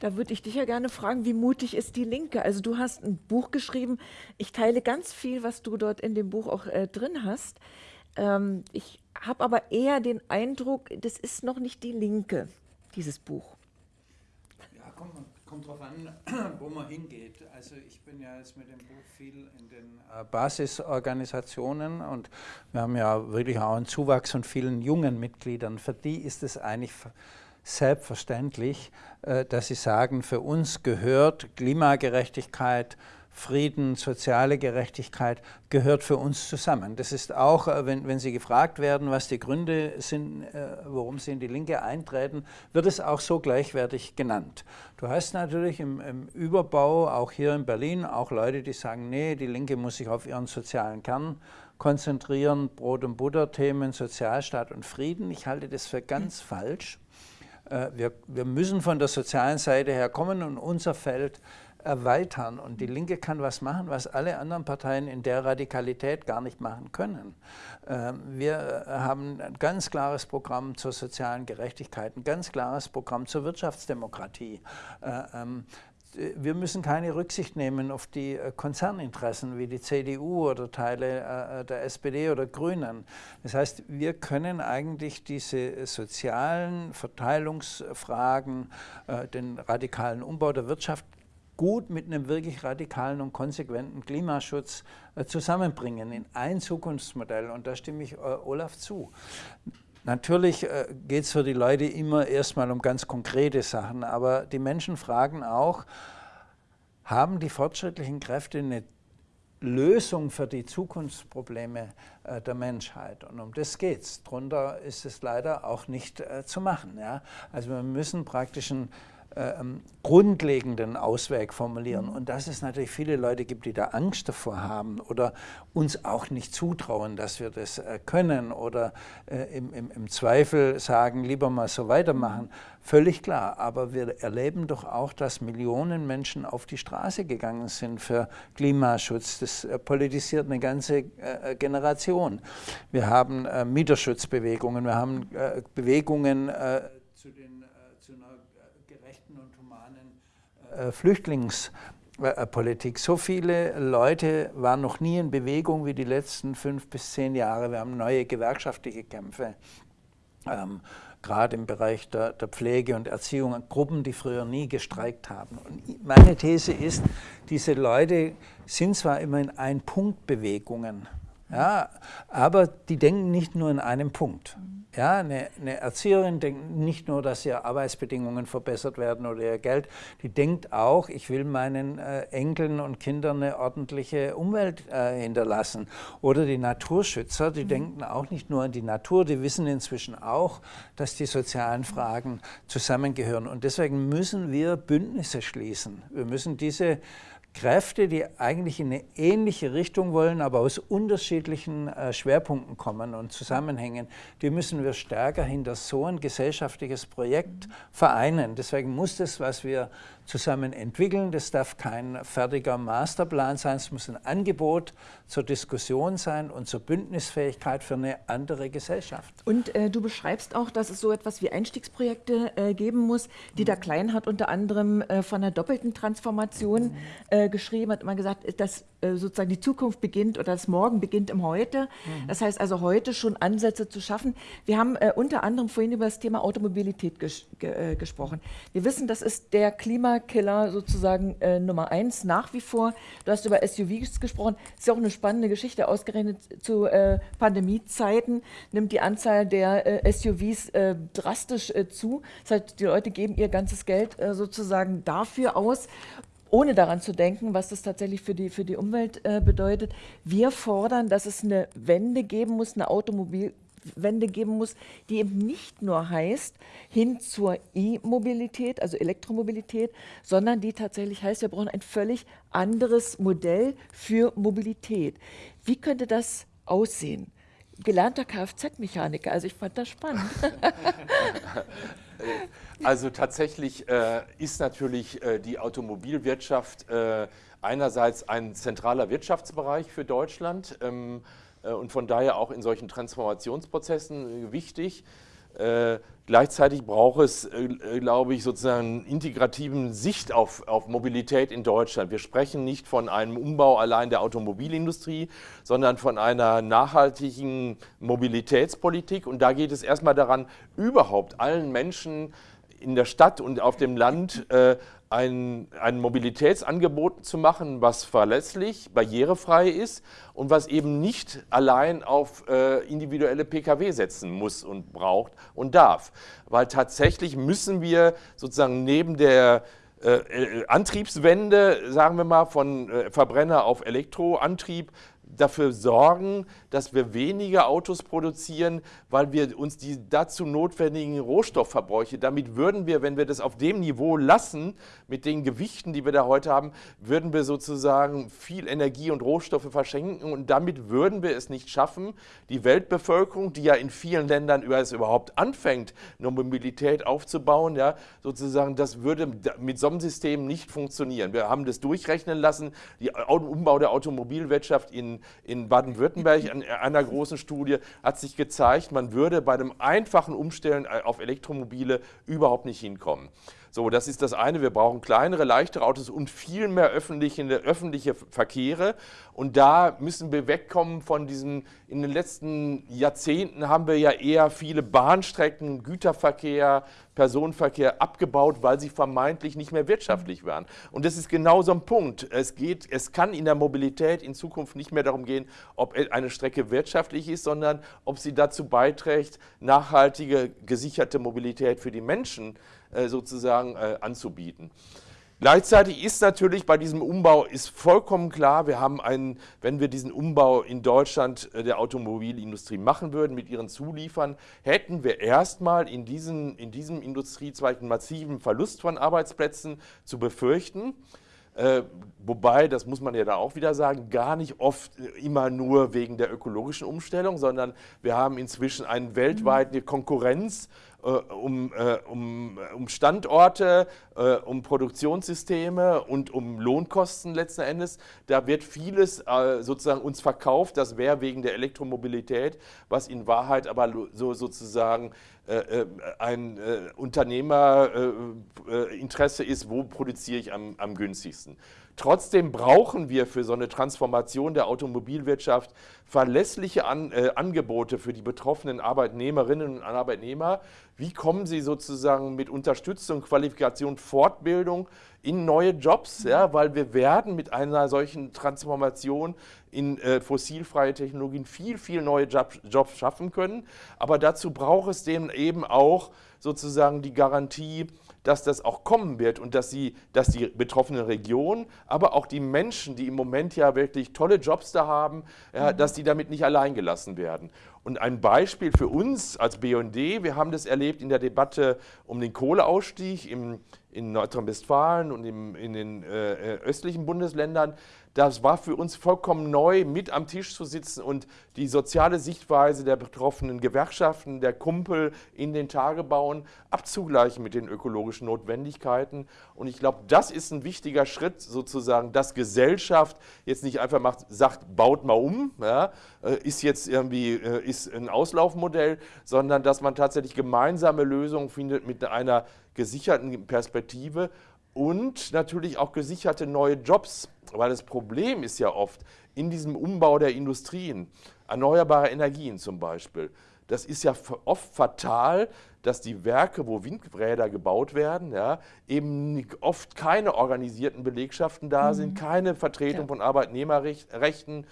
Da würde ich dich ja gerne fragen, wie mutig ist die Linke? Also du hast ein Buch geschrieben. Ich teile ganz viel, was du dort in dem Buch auch äh, drin hast. Ähm, ich habe aber eher den Eindruck, das ist noch nicht die Linke, dieses Buch. Ja, kommt, kommt drauf an, wo man hingeht. Also ich bin ja jetzt mit dem Buch viel in den äh, Basisorganisationen und wir haben ja wirklich auch einen Zuwachs von vielen jungen Mitgliedern. Für die ist es eigentlich selbstverständlich, äh, dass sie sagen, für uns gehört Klimagerechtigkeit, Frieden, soziale Gerechtigkeit gehört für uns zusammen. Das ist auch, äh, wenn, wenn Sie gefragt werden, was die Gründe sind, äh, warum Sie in die Linke eintreten, wird es auch so gleichwertig genannt. Du hast natürlich im, im Überbau, auch hier in Berlin, auch Leute, die sagen, nee, die Linke muss sich auf ihren sozialen Kern konzentrieren, Brot- und Butter-Themen, Sozialstaat und Frieden. Ich halte das für ganz falsch. Äh, wir, wir müssen von der sozialen Seite her kommen und unser Feld erweitern. Und die Linke kann was machen, was alle anderen Parteien in der Radikalität gar nicht machen können. Ähm, wir haben ein ganz klares Programm zur sozialen Gerechtigkeit, ein ganz klares Programm zur Wirtschaftsdemokratie. Äh, ähm, wir müssen keine Rücksicht nehmen auf die äh, Konzerninteressen wie die CDU oder Teile äh, der SPD oder Grünen. Das heißt, wir können eigentlich diese sozialen Verteilungsfragen, den radikalen Umbau der Wirtschaft gut mit einem wirklich radikalen und konsequenten Klimaschutz äh, zusammenbringen in ein Zukunftsmodell. Und da stimme ich äh, Olaf zu. Natürlich äh, geht es für die Leute immer erstmal um ganz konkrete Sachen, aber die Menschen fragen auch, haben die fortschrittlichen Kräfte eine Lösung für die Zukunftsprobleme der Menschheit. Und um das geht es. Darunter ist es leider auch nicht zu machen. Ja? Also wir müssen praktisch ein äh, grundlegenden Ausweg formulieren. Und dass es natürlich viele Leute gibt, die da Angst davor haben oder uns auch nicht zutrauen, dass wir das äh, können oder äh, im, im, im Zweifel sagen, lieber mal so weitermachen. Völlig klar, aber wir erleben doch auch, dass Millionen Menschen auf die Straße gegangen sind für Klimaschutz. Das politisiert eine ganze Generation. Wir haben Mieterschutzbewegungen, wir haben Bewegungen zu, den, zu einer gerechten und humanen Flüchtlingspolitik. So viele Leute waren noch nie in Bewegung wie die letzten fünf bis zehn Jahre. Wir haben neue gewerkschaftliche Kämpfe. Ähm, gerade im Bereich der, der, Pflege und Erziehung, Gruppen, die früher nie gestreikt haben. Und meine These ist, diese Leute sind zwar immer in Ein-Punkt-Bewegungen, ja, aber die denken nicht nur in einem Punkt. Ja, eine, eine, Erzieherin denkt nicht nur, dass ihre Arbeitsbedingungen verbessert werden oder ihr Geld, die denkt auch, ich will meinen äh, Enkeln und Kindern eine ordentliche Umwelt äh, hinterlassen. Oder die Naturschützer, die mhm. denken auch nicht nur an die Natur, die wissen inzwischen auch, dass die sozialen Fragen zusammengehören. Und deswegen müssen wir Bündnisse schließen. Wir müssen diese Kräfte, die eigentlich in eine ähnliche Richtung wollen, aber aus unterschiedlichen äh, Schwerpunkten kommen und zusammenhängen, die müssen wir stärker hinter so ein gesellschaftliches Projekt vereinen. Deswegen muss das, was wir zusammen entwickeln. Das darf kein fertiger Masterplan sein, es muss ein Angebot zur Diskussion sein und zur Bündnisfähigkeit für eine andere Gesellschaft. Und äh, du beschreibst auch, dass es so etwas wie Einstiegsprojekte äh, geben muss. Dieter Klein hat unter anderem äh, von einer doppelten Transformation äh, geschrieben, hat immer gesagt, dass äh, sozusagen die Zukunft beginnt oder das Morgen beginnt im Heute. Mhm. Das heißt also heute schon Ansätze zu schaffen. Wir haben äh, unter anderem vorhin über das Thema Automobilität ges ge gesprochen. Wir wissen, das ist der Klima Klimakiller sozusagen äh, Nummer eins nach wie vor. Du hast über SUVs gesprochen. Ist ja auch eine spannende Geschichte. Ausgerechnet zu äh, Pandemiezeiten nimmt die Anzahl der äh, SUVs äh, drastisch äh, zu. Das heißt, die Leute geben ihr ganzes Geld äh, sozusagen dafür aus ohne daran zu denken, was das tatsächlich für die, für die Umwelt äh, bedeutet. Wir fordern, dass es eine Wende geben muss, eine Automobil, Wende geben muss, die eben nicht nur heißt, hin zur E-Mobilität, also Elektromobilität, sondern die tatsächlich heißt, wir brauchen ein völlig anderes Modell für Mobilität. Wie könnte das aussehen? Gelernter Kfz-Mechaniker, also ich fand das spannend. Also tatsächlich äh, ist natürlich äh, die Automobilwirtschaft äh, einerseits ein zentraler Wirtschaftsbereich für Deutschland. Ähm, äh, und von daher auch in solchen Transformationsprozessen äh, wichtig. Äh, gleichzeitig braucht es, äh, glaube ich, sozusagen einen integrativen Sicht auf, auf Mobilität in Deutschland. Wir sprechen nicht von einem Umbau allein der Automobilindustrie, sondern von einer nachhaltigen Mobilitätspolitik. Und da geht es erstmal daran, überhaupt allen Menschen in der Stadt und auf dem Land äh, ein, ein Mobilitätsangebot zu machen, was verlässlich, barrierefrei ist und was eben nicht allein auf äh, individuelle Pkw setzen muss und braucht und darf. Weil tatsächlich müssen wir sozusagen neben der äh, äh Antriebswende, sagen wir mal, von äh, Verbrenner auf Elektroantrieb dafür sorgen, dass wir weniger Autos produzieren, weil wir uns die dazu notwendigen Rohstoffverbräuche, damit würden wir, wenn wir das auf dem Niveau lassen, mit den Gewichten, die wir da heute haben, würden wir sozusagen viel Energie und Rohstoffe verschenken und damit würden wir es nicht schaffen, die Weltbevölkerung, die ja in vielen Ländern überhaupt anfängt, eine Mobilität aufzubauen, ja, sozusagen, das würde mit so einem System nicht funktionieren. Wir haben das durchrechnen lassen, der Umbau der Automobilwirtschaft in in Baden-Württemberg an einer großen Studie hat sich gezeigt, man würde bei dem einfachen Umstellen auf Elektromobile überhaupt nicht hinkommen. So, das ist das eine. Wir brauchen kleinere, leichtere Autos und viel mehr öffentliche, öffentliche Verkehre. Und da müssen wir wegkommen von diesen, in den letzten Jahrzehnten haben wir ja eher viele Bahnstrecken, Güterverkehr, Personenverkehr abgebaut, weil sie vermeintlich nicht mehr wirtschaftlich waren. Und das ist genau so ein Punkt. Es, geht, es kann in der Mobilität in Zukunft nicht mehr darum gehen, ob eine Strecke wirtschaftlich ist, sondern ob sie dazu beiträgt, nachhaltige, gesicherte Mobilität für die Menschen äh, sozusagen äh, anzubieten. Gleichzeitig ist natürlich bei diesem Umbau ist vollkommen klar, wir haben einen, wenn wir diesen Umbau in Deutschland äh, der Automobilindustrie machen würden mit ihren Zuliefern, hätten wir erstmal in, diesen, in diesem Industriezweig einen massiven Verlust von Arbeitsplätzen zu befürchten. Äh, wobei, das muss man ja da auch wieder sagen, gar nicht oft äh, immer nur wegen der ökologischen Umstellung, sondern wir haben inzwischen eine weltweite Konkurrenz äh, um, äh, um, um, Standorte, äh, um Produktionssysteme und um Lohnkosten letzten Endes. Da wird vieles äh, sozusagen uns verkauft, das wäre wegen der Elektromobilität, was in Wahrheit aber so sozusagen ein Unternehmerinteresse ist, wo produziere ich am, am günstigsten. Trotzdem brauchen wir für so eine Transformation der Automobilwirtschaft verlässliche An äh, Angebote für die betroffenen Arbeitnehmerinnen und Arbeitnehmer. Wie kommen sie sozusagen mit Unterstützung, Qualifikation, Fortbildung in neue Jobs? Ja, weil wir werden mit einer solchen Transformation in äh, fossilfreie Technologien viel, viel neue Job, Jobs schaffen können. Aber dazu braucht es dem eben auch sozusagen die Garantie, dass das auch kommen wird und dass, sie, dass die betroffene Region, aber auch die Menschen, die im Moment ja wirklich tolle Jobs da haben, ja, mhm. dass die damit nicht allein gelassen werden. Und ein Beispiel für uns als BND, wir haben das erlebt in der Debatte um den Kohleausstieg im, in Nordrhein-Westfalen und im, in den äh, äh östlichen Bundesländern, das war für uns vollkommen neu, mit am Tisch zu sitzen und die soziale Sichtweise der betroffenen Gewerkschaften, der Kumpel in den Tagebauen abzugleichen mit den ökologischen Notwendigkeiten. Und ich glaube, das ist ein wichtiger Schritt sozusagen, dass Gesellschaft jetzt nicht einfach macht, sagt, baut mal um, ja, äh, ist jetzt irgendwie äh, ist ein Auslaufmodell, sondern dass man tatsächlich gemeinsame Lösungen findet mit einer gesicherten Perspektive und natürlich auch gesicherte neue Jobs, weil das Problem ist ja oft in diesem Umbau der Industrien, erneuerbare Energien zum Beispiel, das ist ja oft fatal, dass die Werke, wo Windräder gebaut werden, ja, eben oft keine organisierten Belegschaften da mhm. sind, keine Vertretung ja. von Arbeitnehmerrechten,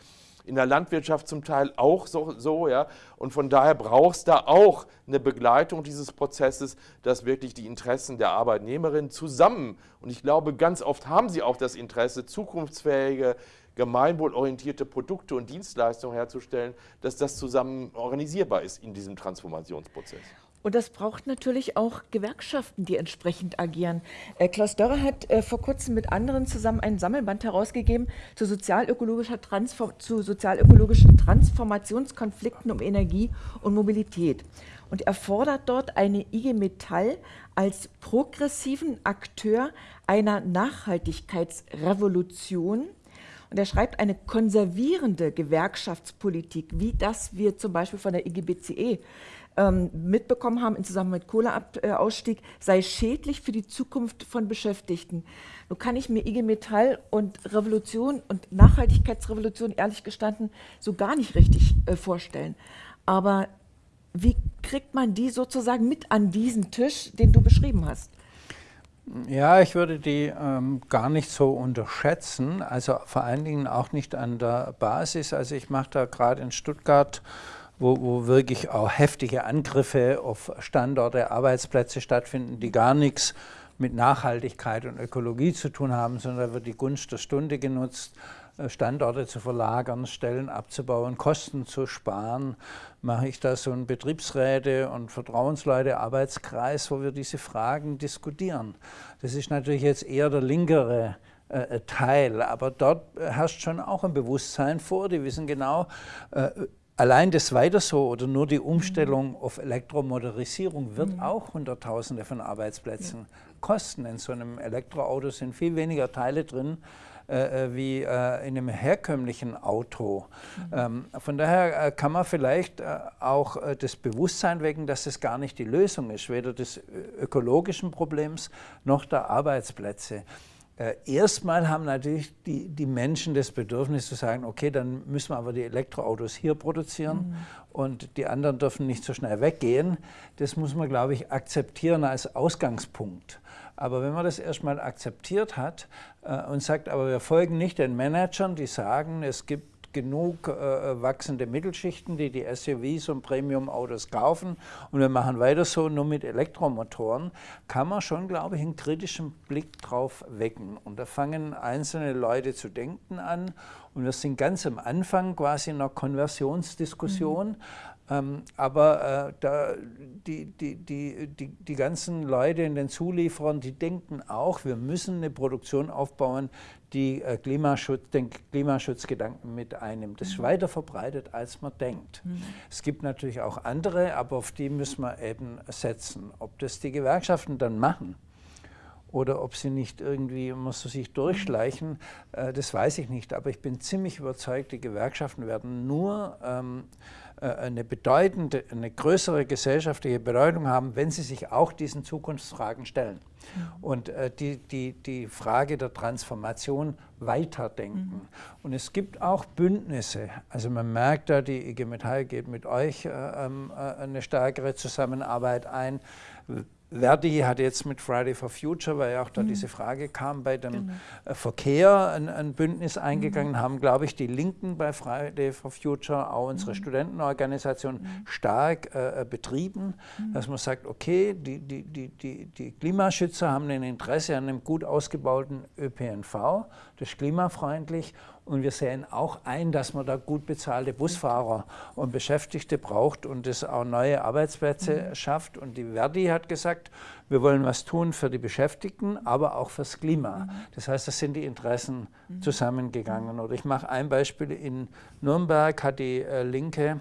in der Landwirtschaft zum Teil auch so, so ja. Und von daher braucht es da auch eine Begleitung dieses Prozesses, dass wirklich die Interessen der Arbeitnehmerinnen zusammen, und ich glaube, ganz oft haben sie auch das Interesse, zukunftsfähige, gemeinwohlorientierte Produkte und Dienstleistungen herzustellen, dass das zusammen organisierbar ist in diesem Transformationsprozess. Und das braucht natürlich auch Gewerkschaften, die entsprechend agieren. Äh, Klaus Dörrer hat äh, vor kurzem mit anderen zusammen ein Sammelband herausgegeben zu, sozialökologischer Transform zu sozialökologischen Transformationskonflikten um Energie und Mobilität. Und er fordert dort eine IG Metall als progressiven Akteur einer Nachhaltigkeitsrevolution. Und er schreibt eine konservierende Gewerkschaftspolitik, wie das wir zum Beispiel von der IGBCE ähm, mitbekommen haben im Zusammenhang mit Kohleausstieg, sei schädlich für die Zukunft von Beschäftigten. Nun kann ich mir IG Metall und Revolution und Nachhaltigkeitsrevolution ehrlich gestanden so gar nicht richtig äh, vorstellen. Aber wie kriegt man die sozusagen mit an diesen Tisch, den du beschrieben hast? Ja, ich würde die ähm, gar nicht so unterschätzen, also vor allen Dingen auch nicht an der Basis. Also ich mache da gerade in Stuttgart wo, wo wirklich auch heftige Angriffe auf Standorte, Arbeitsplätze stattfinden, die gar nichts mit Nachhaltigkeit und Ökologie zu tun haben, sondern da wird die Gunst der Stunde genutzt, äh, Standorte zu verlagern, Stellen abzubauen, Kosten zu sparen. Mache ich da so einen Betriebsräte- und Vertrauensleute-Arbeitskreis, wo wir diese Fragen diskutieren. Das ist natürlich jetzt eher der linkere äh, Teil, aber dort herrscht schon auch ein Bewusstsein vor. Die wissen genau, äh, Allein das weiter so oder nur die Umstellung auf Elektromotorisierung wird mhm. auch Hunderttausende von Arbeitsplätzen ja. kosten. In so einem Elektroauto sind viel weniger Teile drin äh, äh wie äh, in einem herkömmlichen Auto. Mhm. Ähm, von daher äh, kann man vielleicht äh, auch äh, das Bewusstsein wecken, dass es gar nicht die Lösung ist, weder des ökologischen Problems noch der Arbeitsplätze. Äh, erstmal haben natürlich die, die Menschen das Bedürfnis zu sagen, okay, dann müssen wir aber die Elektroautos hier produzieren mhm. und die anderen dürfen nicht so schnell weggehen. Das muss man, glaube ich, akzeptieren als Ausgangspunkt. Aber wenn man das erstmal akzeptiert hat äh, und sagt, aber wir folgen nicht den Managern, die sagen, es gibt genug äh, wachsende Mittelschichten, die die SUVs und Premium-Autos kaufen und wir machen weiter so nur mit Elektromotoren, kann man schon, glaube ich, einen kritischen Blick drauf wecken. Und da fangen einzelne Leute zu denken an und wir sind ganz am Anfang quasi einer Konversionsdiskussion. Mhm. Ähm, aber äh, da, die, die, die, die, ganzen Leute in den Zulieferern, die denken auch, wir müssen eine Produktion aufbauen, die äh, Klimaschutz, den Klimaschutzgedanken mit einnimmt. Das ist mhm. weiter verbreitet, als man denkt. Mhm. Es gibt natürlich auch andere, aber auf die müssen wir eben setzen. Ob das die Gewerkschaften dann machen, oder ob sie nicht irgendwie muss sich durchschleichen, äh, das weiß ich nicht. Aber ich bin ziemlich überzeugt, die Gewerkschaften werden nur ähm, äh, eine bedeutende, eine größere gesellschaftliche Bedeutung haben, wenn sie sich auch diesen Zukunftsfragen stellen. Mhm. Und äh, die, die, die Frage der Transformation weiterdenken. Mhm. Und es gibt auch Bündnisse. Also man merkt da, die IG Metall geht mit euch äh, ähm, äh, eine stärkere Zusammenarbeit ein. Verdi hat jetzt mit Friday for Future, weil ja auch da mhm. diese Frage kam, bei dem genau. Äh, Verkehr ein, ein, Bündnis eingegangen, mhm. haben, glaube ich, die Linken bei Friday for Future, auch unsere mhm. Studentenorganisation, mhm. stark äh, äh, betrieben, mhm. dass man sagt, okay, die, die, die, die, die Klimaschützer haben ein Interesse an einem gut ausgebauten ÖPNV, das ist klimafreundlich und wir sehen auch ein, dass man da gut bezahlte Busfahrer und Beschäftigte braucht und das auch neue Arbeitsplätze mhm. schafft. Und die Verdi hat gesagt, wir wollen was tun für die Beschäftigten, aber auch fürs Klima. Mhm. Das heißt, das sind die Interessen mhm. zusammengegangen. Oder ich mache ein Beispiel. In Nürnberg hat die äh, Linke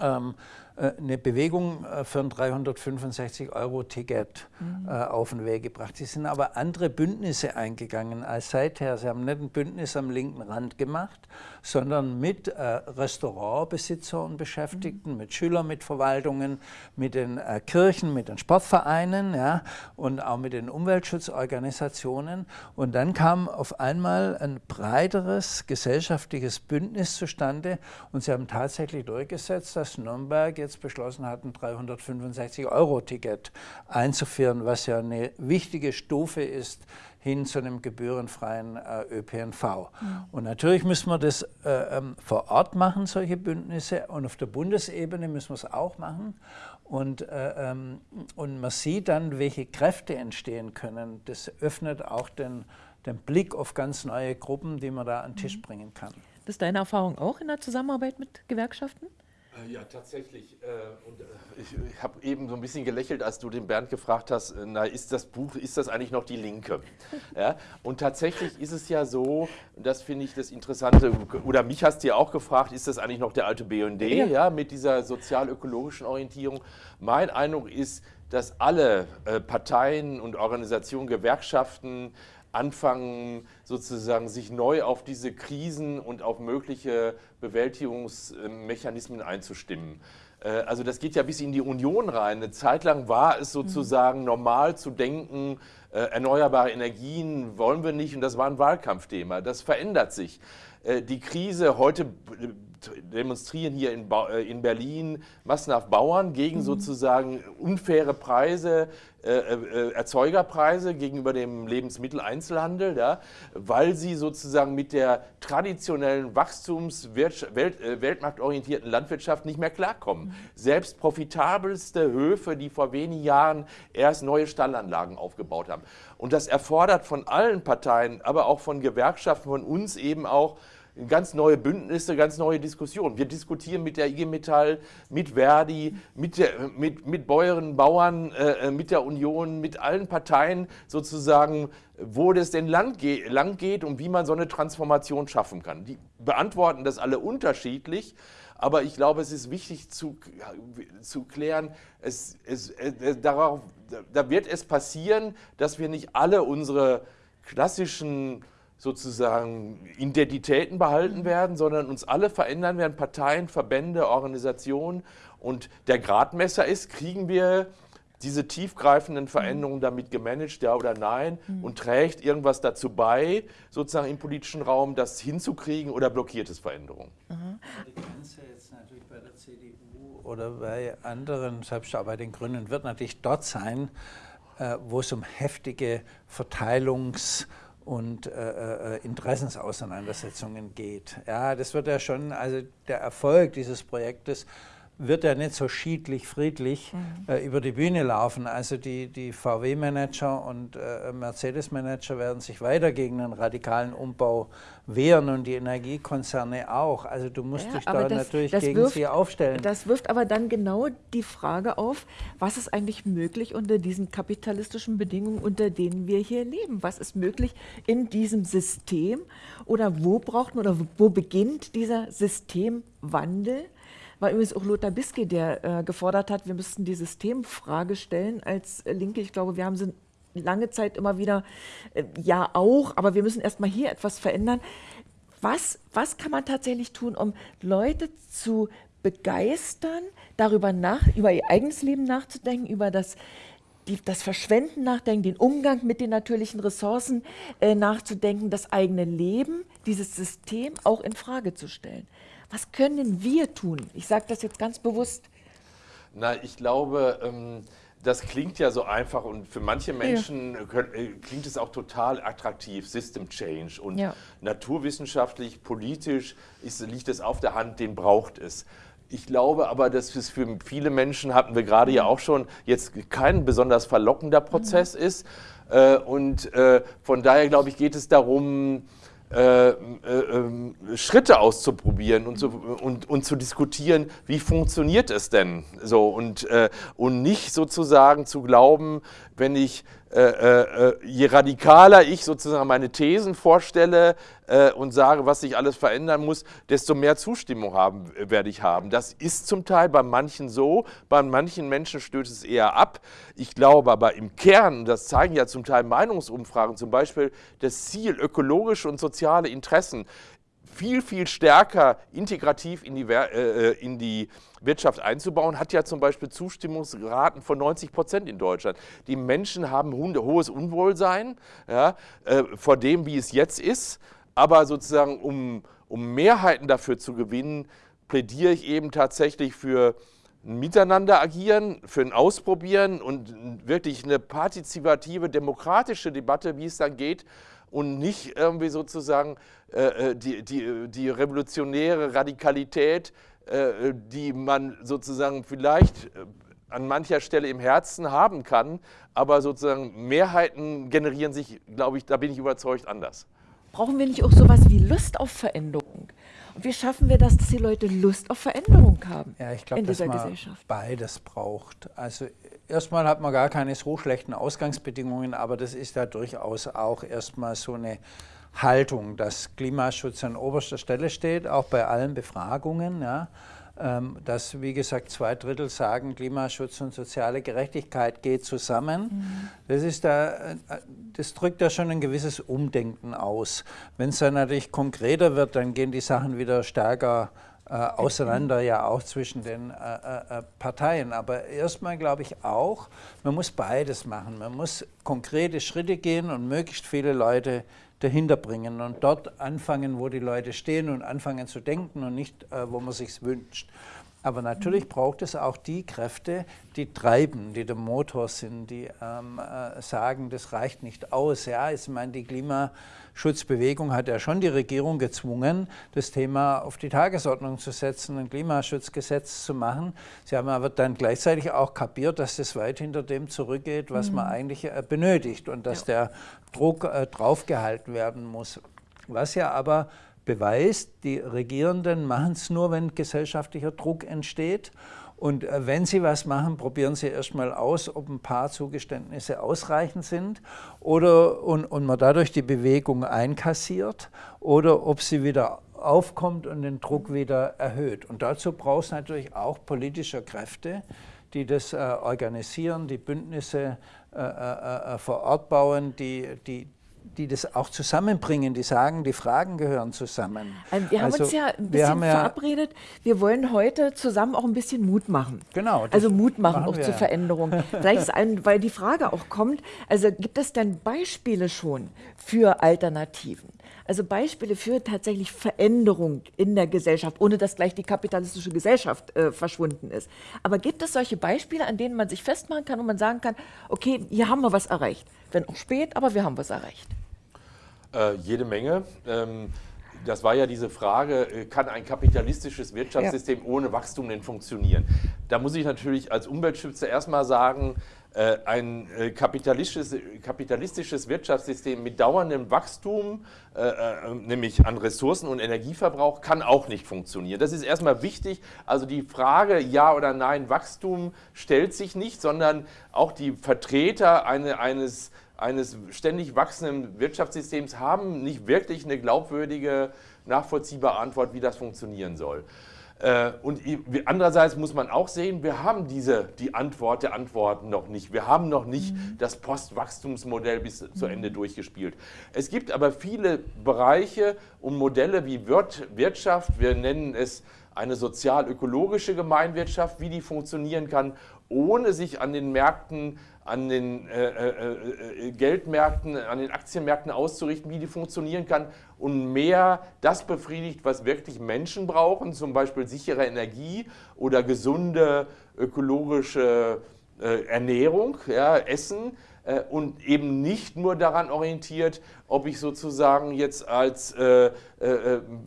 ähm, äh, eine Bewegung äh, für ein 365-Euro-Ticket mhm. Äh, auf den Weg gebracht. Sie sind aber andere Bündnisse eingegangen als seither. Sie haben nicht ein Bündnis am linken Rand gemacht, sondern mit äh, Restaurantbesitzern Beschäftigten, mhm. mit Schülern, mit Verwaltungen, mit den äh, Kirchen, mit den Sportvereinen ja, und auch mit den Umweltschutzorganisationen. Und dann kam auf einmal ein breiteres gesellschaftliches Bündnis zustande und sie haben tatsächlich durchgesetzt, dass Nürnberg jetzt jetzt beschlossen hat, ein 365-Euro-Ticket einzuführen, was ja eine wichtige Stufe ist hin zu einem gebührenfreien äh, ÖPNV. Mhm. Und natürlich müssen wir das äh, ähm, vor Ort machen, solche Bündnisse, und auf der Bundesebene müssen wir es auch machen. Und, äh, ähm, und man sieht dann, welche Kräfte entstehen können. Das öffnet auch den, den Blick auf ganz neue Gruppen, die man da an den Tisch mhm. bringen kann. Das ist deine Erfahrung auch in der Zusammenarbeit mit Gewerkschaften? Äh, ja, tatsächlich. Äh, und äh, ich, ich habe eben so ein bisschen gelächelt, als du den Bernd gefragt hast, na, ist das Buch, ist das eigentlich noch die Linke? Ja? Und tatsächlich ist es ja so, das finde ich das Interessante, oder mich hast du ja auch gefragt, ist das eigentlich noch der alte BND, ja. ja, mit dieser sozial-ökologischen Orientierung? Mein Eindruck ist, dass alle Parteien und Organisationen, Gewerkschaften, anfangen, sozusagen sich neu auf diese Krisen und auf mögliche Bewältigungsmechanismen einzustimmen. Äh, also das geht ja bis in die Union rein. Eine Zeit lang war es sozusagen normal zu denken, äh, erneuerbare Energien wollen wir nicht und das war ein Wahlkampfthema. Das verändert sich. Äh, die Krise, heute demonstrieren hier in, äh, in Berlin massenhaft Bauern gegen mhm. sozusagen unfaire Preise, äh, äh, Erzeugerpreise gegenüber dem Lebensmitteleinzelhandel, ja, weil sie sozusagen mit der traditionellen Wachstums-, Welt, äh, weltmarktorientierten Landwirtschaft nicht mehr klarkommen. Mhm. Selbst profitabelste Höfe, die vor wenigen Jahren erst neue Stallanlagen aufgebaut haben. Und das erfordert von allen Parteien, aber auch von Gewerkschaften, von uns eben auch, ganz neue Bündnisse, ganz neue Diskussionen. Wir diskutieren mit der IG Metall, mit Verdi, mit, der, mit, mit Bäuerinnen, Bauern, äh, mit der Union, mit allen Parteien sozusagen, wo das denn lang, ge lang geht und wie man so eine Transformation schaffen kann. Die beantworten das alle unterschiedlich. Aber ich glaube, es ist wichtig zu, zu klären, es, es, es, darauf, da wird es passieren, dass wir nicht alle unsere klassischen sozusagen Identitäten behalten werden, sondern uns alle verändern werden, Parteien, Verbände, Organisationen. Und der Gradmesser ist, kriegen wir diese tiefgreifenden Veränderungen damit gemanagt, ja oder nein, mhm. und trägt irgendwas dazu bei, sozusagen im politischen Raum das hinzukriegen oder blockiert es Veränderungen? Mhm. Die Grenze jetzt natürlich bei der CDU oder bei anderen, selbst auch bei den Grünen, wird natürlich dort sein, äh, wo es um heftige Verteilungs- und äh, äh, Interessensauseinandersetzungen geht. Ja, das wird ja schon, also der Erfolg dieses Projektes wird er nicht so schiedlich, friedlich mhm. äh, über die Bühne laufen. Also die, die VW-Manager und äh, Mercedes-Manager werden sich weiter gegen einen radikalen Umbau wehren und die Energiekonzerne auch. Also du musst ja, dich da das, natürlich das gegen wirft, sie aufstellen. Das wirft aber dann genau die Frage auf, was ist eigentlich möglich unter diesen kapitalistischen Bedingungen, unter denen wir hier leben? Was ist möglich in diesem System? Oder wo braucht man oder wo beginnt dieser Systemwandel? War übrigens auch Lothar Biske, der äh, gefordert hat, wir müssten die Systemfrage stellen als äh, Linke. Ich glaube, wir haben sie lange Zeit immer wieder, äh, ja auch, aber wir müssen erstmal hier etwas verändern. Was, was kann man tatsächlich tun, um Leute zu begeistern, darüber nach, über ihr eigenes Leben nachzudenken, über das, die, das Verschwenden nachdenken, den Umgang mit den natürlichen Ressourcen äh, nachzudenken, das eigene Leben, dieses System auch in Frage zu stellen. Was können wir tun? Ich sage das jetzt ganz bewusst. Na, ich glaube, ähm, das klingt ja so einfach und für manche Menschen ja. äh, klingt es auch total attraktiv, System Change. Und ja. naturwissenschaftlich, politisch ist, liegt es auf der Hand, den braucht es. Ich glaube aber, dass es für viele Menschen, hatten wir gerade ja mhm. auch schon, jetzt kein besonders verlockender Prozess mhm. ist. Äh, und äh, von daher, glaube ich, geht es darum, äh, äh, ähm, Schritte auszuprobieren und zu, und, und zu diskutieren, wie funktioniert es denn so? Und, äh, und nicht sozusagen zu glauben, wenn ich äh, äh, je radikaler ich sozusagen meine Thesen vorstelle äh, und sage, was sich alles verändern muss, desto mehr Zustimmung haben, werde ich haben. Das ist zum Teil bei manchen so, bei manchen Menschen stößt es eher ab. Ich glaube aber im Kern, das zeigen ja zum Teil Meinungsumfragen, zum Beispiel das Ziel, ökologische und soziale Interessen viel, viel stärker integrativ in die, äh, in die Wirtschaft einzubauen, hat ja zum Beispiel Zustimmungsraten von 90 Prozent in Deutschland. Die Menschen haben hohes Unwohlsein ja, äh, vor dem, wie es jetzt ist, aber sozusagen um, um Mehrheiten dafür zu gewinnen, plädiere ich eben tatsächlich für ein Miteinander agieren, für ein Ausprobieren und wirklich eine partizipative, demokratische Debatte, wie es dann geht, und nicht irgendwie sozusagen äh, äh, die, die, die revolutionäre Radikalität, die man sozusagen vielleicht äh, an mancher Stelle im Herzen haben kann, aber sozusagen Mehrheiten generieren sich, glaube ich, da bin ich überzeugt, anders. Brauchen wir nicht auch sowas wie Lust auf Veränderung? Und wie schaffen wir das, dass die Leute Lust auf Veränderung haben ja, ich glaub, in dieser dass man Gesellschaft? Beides braucht. Also erstmal hat man gar keine so schlechten Ausgangsbedingungen, aber das ist ja durchaus auch erstmal so eine Haltung, dass Klimaschutz an oberster Stelle steht, auch bei allen Befragungen. Ja, ähm, dass, wie gesagt, zwei Drittel sagen, Klimaschutz und soziale Gerechtigkeit geht zusammen. Mhm. Das, ist da, äh, das drückt ja schon ein gewisses Umdenken aus. Wenn es dann natürlich konkreter wird, dann gehen die Sachen wieder stärker äh, auseinander, ja auch zwischen den äh, äh, äh Parteien. Aber erstmal glaube ich auch, man muss beides machen. Man muss konkrete Schritte gehen und möglichst viele Leute dahinter bringen und dort anfangen, wo die Leute stehen und anfangen zu denken und nicht, äh, wo man sich wünscht. Aber natürlich mhm. braucht es auch die Kräfte, die treiben, die der Motor sind, die ähm, äh, sagen, das reicht nicht aus. Ja, ich meine, die Klimaschutzbewegung hat ja schon die Regierung gezwungen, das Thema auf die Tagesordnung zu setzen, ein Klimaschutzgesetz zu machen. Sie haben aber dann gleichzeitig auch kapiert, dass das weit hinter dem zurückgeht, was mhm. man eigentlich äh, benötigt und dass ja. der Druck äh, draufgehalten werden muss. Was ja aber beweist, die Regierenden machen es nur, wenn gesellschaftlicher Druck entsteht. Und äh, wenn Sie was machen, probieren Sie erstmal aus, ob ein paar Zugeständnisse ausreichend sind oder, und, und man dadurch die Bewegung einkassiert oder ob sie wieder aufkommt und den Druck wieder erhöht. Und dazu braucht es natürlich auch politische Kräfte, die das äh, organisieren, die Bündnisse äh, äh, äh vor Ort bauen, die, die, die das auch zusammenbringen, die sagen, die Fragen gehören zusammen. Ähm, wir haben also, uns ja ein bisschen wir verabredet, wir wollen heute zusammen auch ein bisschen Mut machen. Genau. Also Mut machen, machen auch zur Veränderung. Vielleicht ist ein, weil die Frage auch kommt, also gibt es denn Beispiele schon für Alternativen? Also Beispiele für tatsächlich Veränderung in der Gesellschaft, ohne dass gleich die kapitalistische Gesellschaft äh, verschwunden ist. Aber gibt es solche Beispiele, an denen man sich festmachen kann und man sagen kann, okay, hier haben wir was erreicht. Wenn auch spät, aber wir haben was erreicht. Äh, jede Menge. Ähm, das war ja diese Frage, äh, kann ein kapitalistisches Wirtschaftssystem ja. ohne Wachstum denn funktionieren? Da muss ich natürlich als Umweltschützer erstmal sagen, äh, ein äh, kapitalistisches, kapitalistisches Wirtschaftssystem mit dauerndem Wachstum, nämlich an Ressourcen und Energieverbrauch, kann auch nicht funktionieren. Das ist erstmal wichtig. Also die Frage Ja oder Nein Wachstum stellt sich nicht, sondern auch die Vertreter eine, eines eines ständig wachsenden Wirtschaftssystems haben nicht wirklich eine glaubwürdige, nachvollziehbare Antwort, wie das funktionieren soll. Äh, und andererseits muss man auch sehen, wir haben diese, die Antwort der Antworten noch nicht. Wir haben noch nicht mhm. das Postwachstumsmodell bis zu Ende durchgespielt. Es gibt aber viele Bereiche und Modelle wie Wirtschaft, wir nennen es eine sozial-ökologische Gemeinwirtschaft, wie die funktionieren kann, ohne sich an den Märkten an den äh, äh, äh, Geldmärkten, an den Aktienmärkten auszurichten, wie die funktionieren kann und mehr das befriedigt, was wirklich Menschen brauchen, zum Beispiel sichere Energie oder gesunde ökologische äh, Ernährung, ja, Essen äh, und eben nicht nur daran orientiert, ob ich sozusagen jetzt als äh,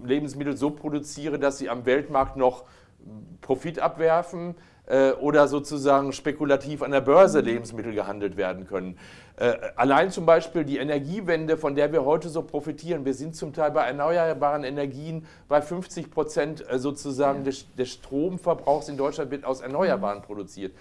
Lebensmittel so produziere, dass sie am Weltmarkt noch Profit abwerfen, äh, oder sozusagen spekulativ an der Börse Lebensmittel gehandelt werden können. Äh, allein zum Beispiel die Energiewende, von der wir heute so profitieren. Wir sind zum Teil bei erneuerbaren Energien bei 50 Prozent äh, sozusagen ja. des, des, Stromverbrauchs in Deutschland wird aus Erneuerbaren mhm. produziert.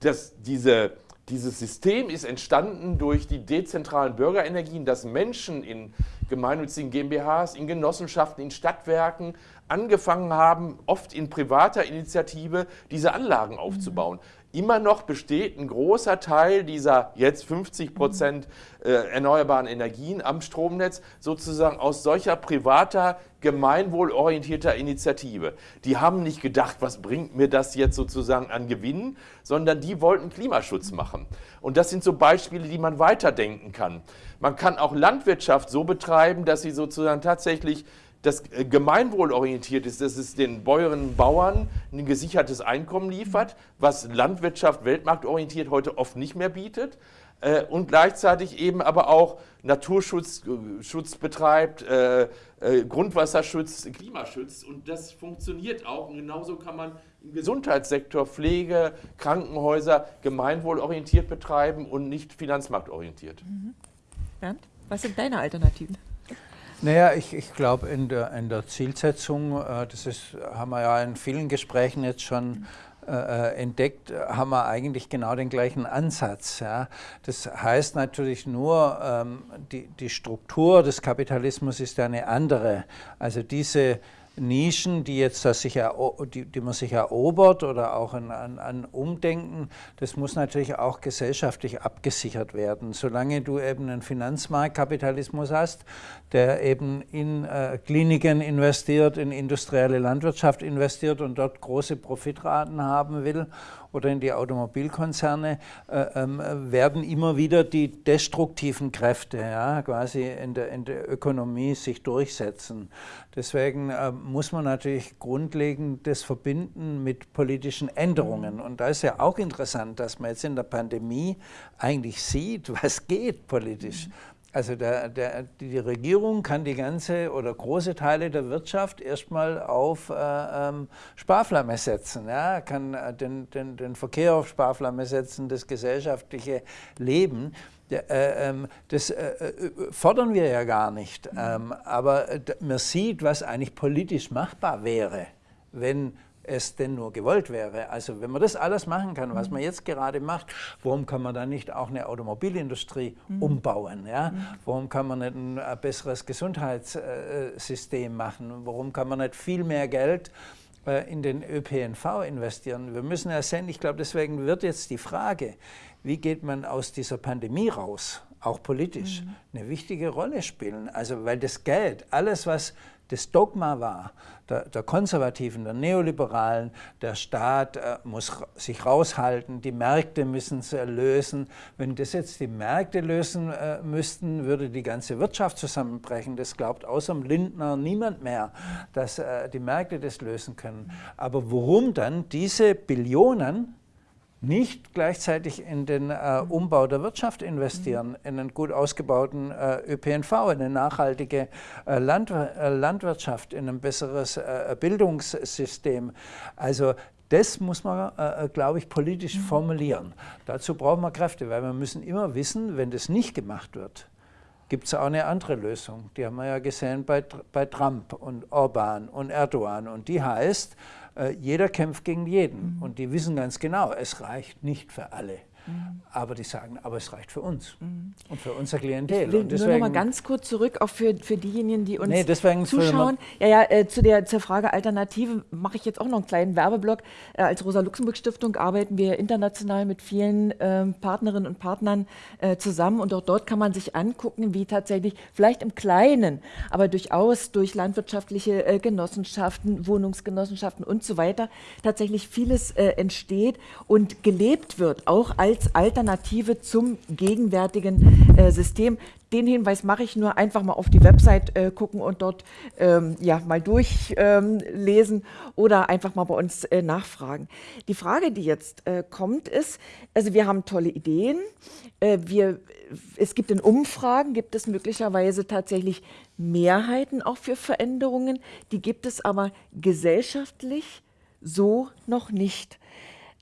Das, diese, dieses System ist entstanden durch die dezentralen Bürgerenergien, dass Menschen in gemeinnützigen GmbHs, in Genossenschaften, in Stadtwerken angefangen haben, oft in privater Initiative diese Anlagen aufzubauen. Immer noch besteht ein großer Teil dieser jetzt 50 Prozent äh, erneuerbaren Energien am Stromnetz sozusagen aus solcher privater, gemeinwohlorientierter Initiative. Die haben nicht gedacht, was bringt mir das jetzt sozusagen an Gewinnen, sondern die wollten Klimaschutz machen. Und das sind so Beispiele, die man weiterdenken kann. Man kann auch Landwirtschaft so betreiben, dass sie sozusagen tatsächlich das äh, gemeinwohlorientiert ist, dass es den Bäuerinnen und Bauern ein gesichertes Einkommen liefert, was Landwirtschaft weltmarktorientiert heute oft nicht mehr bietet äh, und gleichzeitig eben aber auch Naturschutz äh, Schutz betreibt, äh, äh, Grundwasserschutz, Klimaschutz und das funktioniert auch und genauso kann man im Gesundheitssektor Pflege, Krankenhäuser gemeinwohlorientiert betreiben und nicht finanzmarktorientiert. Mhm. Bernd, was sind deine Alternativen? Naja, ich, ich glaube, in der, in der Zielsetzung, äh, das ist, haben wir ja in vielen Gesprächen jetzt schon äh, äh entdeckt, haben wir eigentlich genau den gleichen Ansatz. Ja. Das heißt natürlich nur, ähm, die, die Struktur des Kapitalismus ist eine andere. Also diese Nischen, die, jetzt sich die, die man sich erobert oder auch an, an, an, Umdenken, das muss natürlich auch gesellschaftlich abgesichert werden. Solange du eben einen Finanzmarktkapitalismus hast, der eben in äh, Kliniken investiert, in industrielle Landwirtschaft investiert und dort große Profitraten haben will oder in die Automobilkonzerne, äh, ähm, werden immer wieder die destruktiven Kräfte ja, quasi in der, in der Ökonomie sich durchsetzen. Deswegen äh, muss man natürlich grundlegend das verbinden mit politischen Änderungen. Und da ist ja auch interessant, dass man jetzt in der Pandemie eigentlich sieht, was geht politisch. Mhm. Also der, der, die Regierung kann die ganze oder große Teile der Wirtschaft erstmal auf äh, ähm, Sparflamme setzen, ja? kann äh, den, den, den Verkehr auf Sparflamme setzen, das gesellschaftliche Leben. Äh, ähm, das äh, äh, fordern wir ja gar nicht, ähm, aber man sieht, was eigentlich politisch machbar wäre, wenn es denn nur gewollt wäre. Also wenn man das alles machen kann, was mhm. man jetzt gerade macht, warum kann man dann nicht auch eine Automobilindustrie mhm. umbauen? Ja? Mhm. Warum kann man nicht ein, besseres Gesundheitssystem machen? Warum kann man nicht viel mehr Geld äh, in den ÖPNV investieren? Wir müssen ja sehen, ich glaube, deswegen wird jetzt die Frage, wie geht man aus dieser Pandemie raus, auch politisch, mhm. eine wichtige Rolle spielen. Also weil das Geld, alles was das Dogma war, der, der Konservativen, der Neoliberalen, der Staat äh, muss sich raushalten, die Märkte müssen es lösen. Wenn das jetzt die Märkte lösen äh, müssten, würde die ganze Wirtschaft zusammenbrechen. Das glaubt außer Lindner niemand mehr, dass äh, die Märkte das lösen können. Aber warum dann diese Billionen nicht gleichzeitig in den äh, Umbau der Wirtschaft investieren, in einen gut ausgebauten äh, ÖPNV, in eine nachhaltige äh, Land, äh, Landwirtschaft, in ein besseres äh, Bildungssystem. Also das muss man, äh, glaube ich, politisch formulieren. Dazu brauchen wir Kräfte, weil wir müssen immer wissen, wenn das nicht gemacht wird, gibt es auch eine andere Lösung. Die haben wir ja gesehen bei, bei Trump und Orban und Erdogan. Und die heißt, äh, jeder kämpft gegen jeden. Mhm. Und die wissen ganz genau, es reicht nicht für alle. Mhm. Aber die sagen, aber es reicht für uns mhm. und für unser Klientel. Ich will und deswegen, nur noch mal ganz kurz zurück, auch für, für diejenigen, die uns nee, zuschauen. Ja, ja, äh, zu der zur Frage Alternative mache ich jetzt auch noch einen kleinen Werbeblock. Äh, als Rosa-Luxemburg-Stiftung arbeiten wir international mit vielen äh, Partnerinnen und Partnern äh, zusammen und auch dort kann man sich angucken, wie tatsächlich vielleicht im Kleinen, aber durchaus durch landwirtschaftliche äh, Genossenschaften, Wohnungsgenossenschaften und so weiter tatsächlich vieles äh, entsteht und gelebt wird, auch als als Alternative zum gegenwärtigen äh, System. Den Hinweis mache ich nur einfach mal auf die Website äh, gucken und dort ähm, ja, mal durchlesen ähm, oder einfach mal bei uns äh, nachfragen. Die Frage, die jetzt äh, kommt, ist, also wir haben tolle Ideen, äh, wir, es gibt in Umfragen, gibt es möglicherweise tatsächlich Mehrheiten auch für Veränderungen, die gibt es aber gesellschaftlich so noch nicht.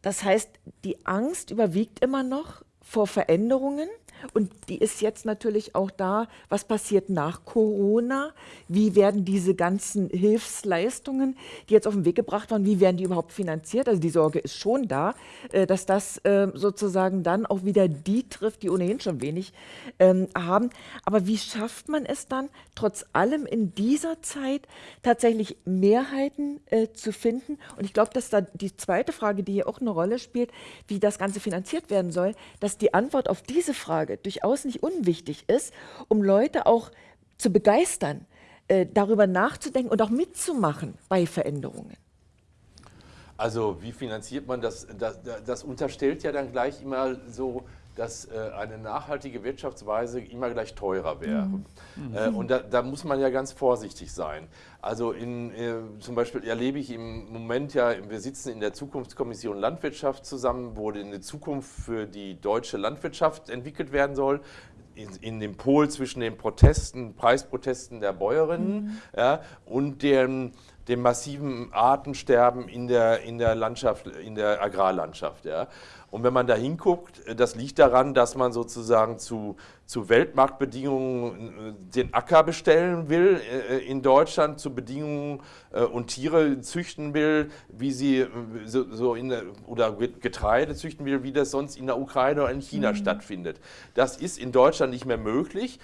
Das heißt, die Angst überwiegt immer noch vor Veränderungen. Und die ist jetzt natürlich auch da, was passiert nach Corona? Wie werden diese ganzen Hilfsleistungen, die jetzt auf den Weg gebracht waren, wie werden die überhaupt finanziert? Also die Sorge ist schon da, äh, dass das ähm, sozusagen dann auch wieder die trifft, die ohnehin schon wenig ähm, haben. Aber wie schafft man es dann, trotz allem in dieser Zeit tatsächlich Mehrheiten äh, zu finden? Und ich glaube, dass da die zweite Frage, die hier auch eine Rolle spielt, wie das Ganze finanziert werden soll, dass die Antwort auf diese Frage Frage durchaus nicht unwichtig ist, um Leute auch zu begeistern, äh, darüber nachzudenken und auch mitzumachen bei Veränderungen. Also wie finanziert man das? Das, das unterstellt ja dann gleich immer so, dass äh, eine nachhaltige Wirtschaftsweise immer gleich teurer wäre. Mhm. Äh, und da, da, muss man ja ganz vorsichtig sein. Also in, äh, zum Beispiel erlebe ich im Moment ja, wir sitzen in der Zukunftskommission Landwirtschaft zusammen, wo eine Zukunft für die deutsche Landwirtschaft entwickelt werden soll in, in, dem Pol zwischen den Protesten, Preisprotesten der Bäuerinnen mhm. ja, und dem, dem massiven Artensterben in der, in der Landschaft, in der Agrarlandschaft. Ja. Und wenn man da hinguckt, das liegt daran, dass man sozusagen zu zu Weltmarktbedingungen äh, den Acker bestellen will äh, in Deutschland, zu Bedingungen äh, und Tiere züchten will, wie sie so, in der, oder Getreide züchten will, wie das sonst in der Ukraine oder in China mhm. stattfindet. Das ist in Deutschland nicht mehr möglich.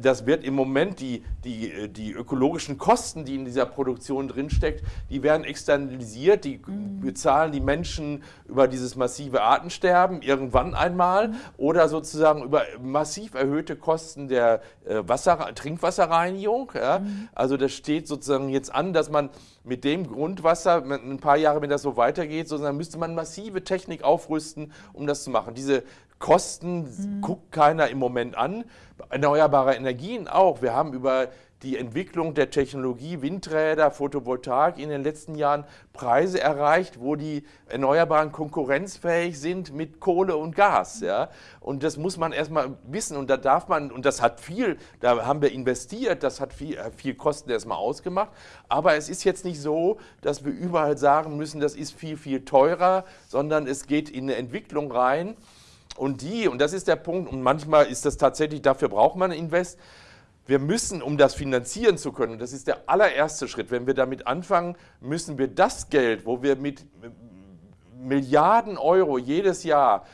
Das wird im Moment die, die, die ökologischen Kosten, die in dieser Produktion drinsteckt, die werden externalisiert, die mhm. bezahlen die Menschen über dieses massive Artensterben irgendwann einmal mhm. oder sozusagen über massiv massiv erhöhte Kosten der äh, Wasser, Trinkwasserreinigung. Ja? Mhm. Also das steht sozusagen jetzt an, dass man mit dem Grundwasser, ein paar Jahre, wenn das so weitergeht, sozusagen müsste man massive Technik aufrüsten, um das zu machen. Diese Kosten mhm. guckt keiner im Moment an. Erneuerbare Energien auch. Wir haben über die Entwicklung der Technologie Windräder, Photovoltaik in den letzten Jahren Preise erreicht, wo die Erneuerbaren konkurrenzfähig sind mit Kohle und Gas. Ja? Und das muss man erstmal wissen und da darf man, und das hat viel, da haben wir investiert, das hat viel, viel Kosten erstmal ausgemacht, aber es ist jetzt nicht so, dass wir überall sagen müssen, das ist viel, viel teurer, sondern es geht in eine Entwicklung rein. Und die, und das ist der Punkt, und manchmal ist das tatsächlich, dafür braucht man Invest, wir müssen, um das finanzieren zu können, das ist der allererste Schritt, wenn wir damit anfangen, müssen wir das Geld, wo wir mit Milliarden Euro jedes Jahr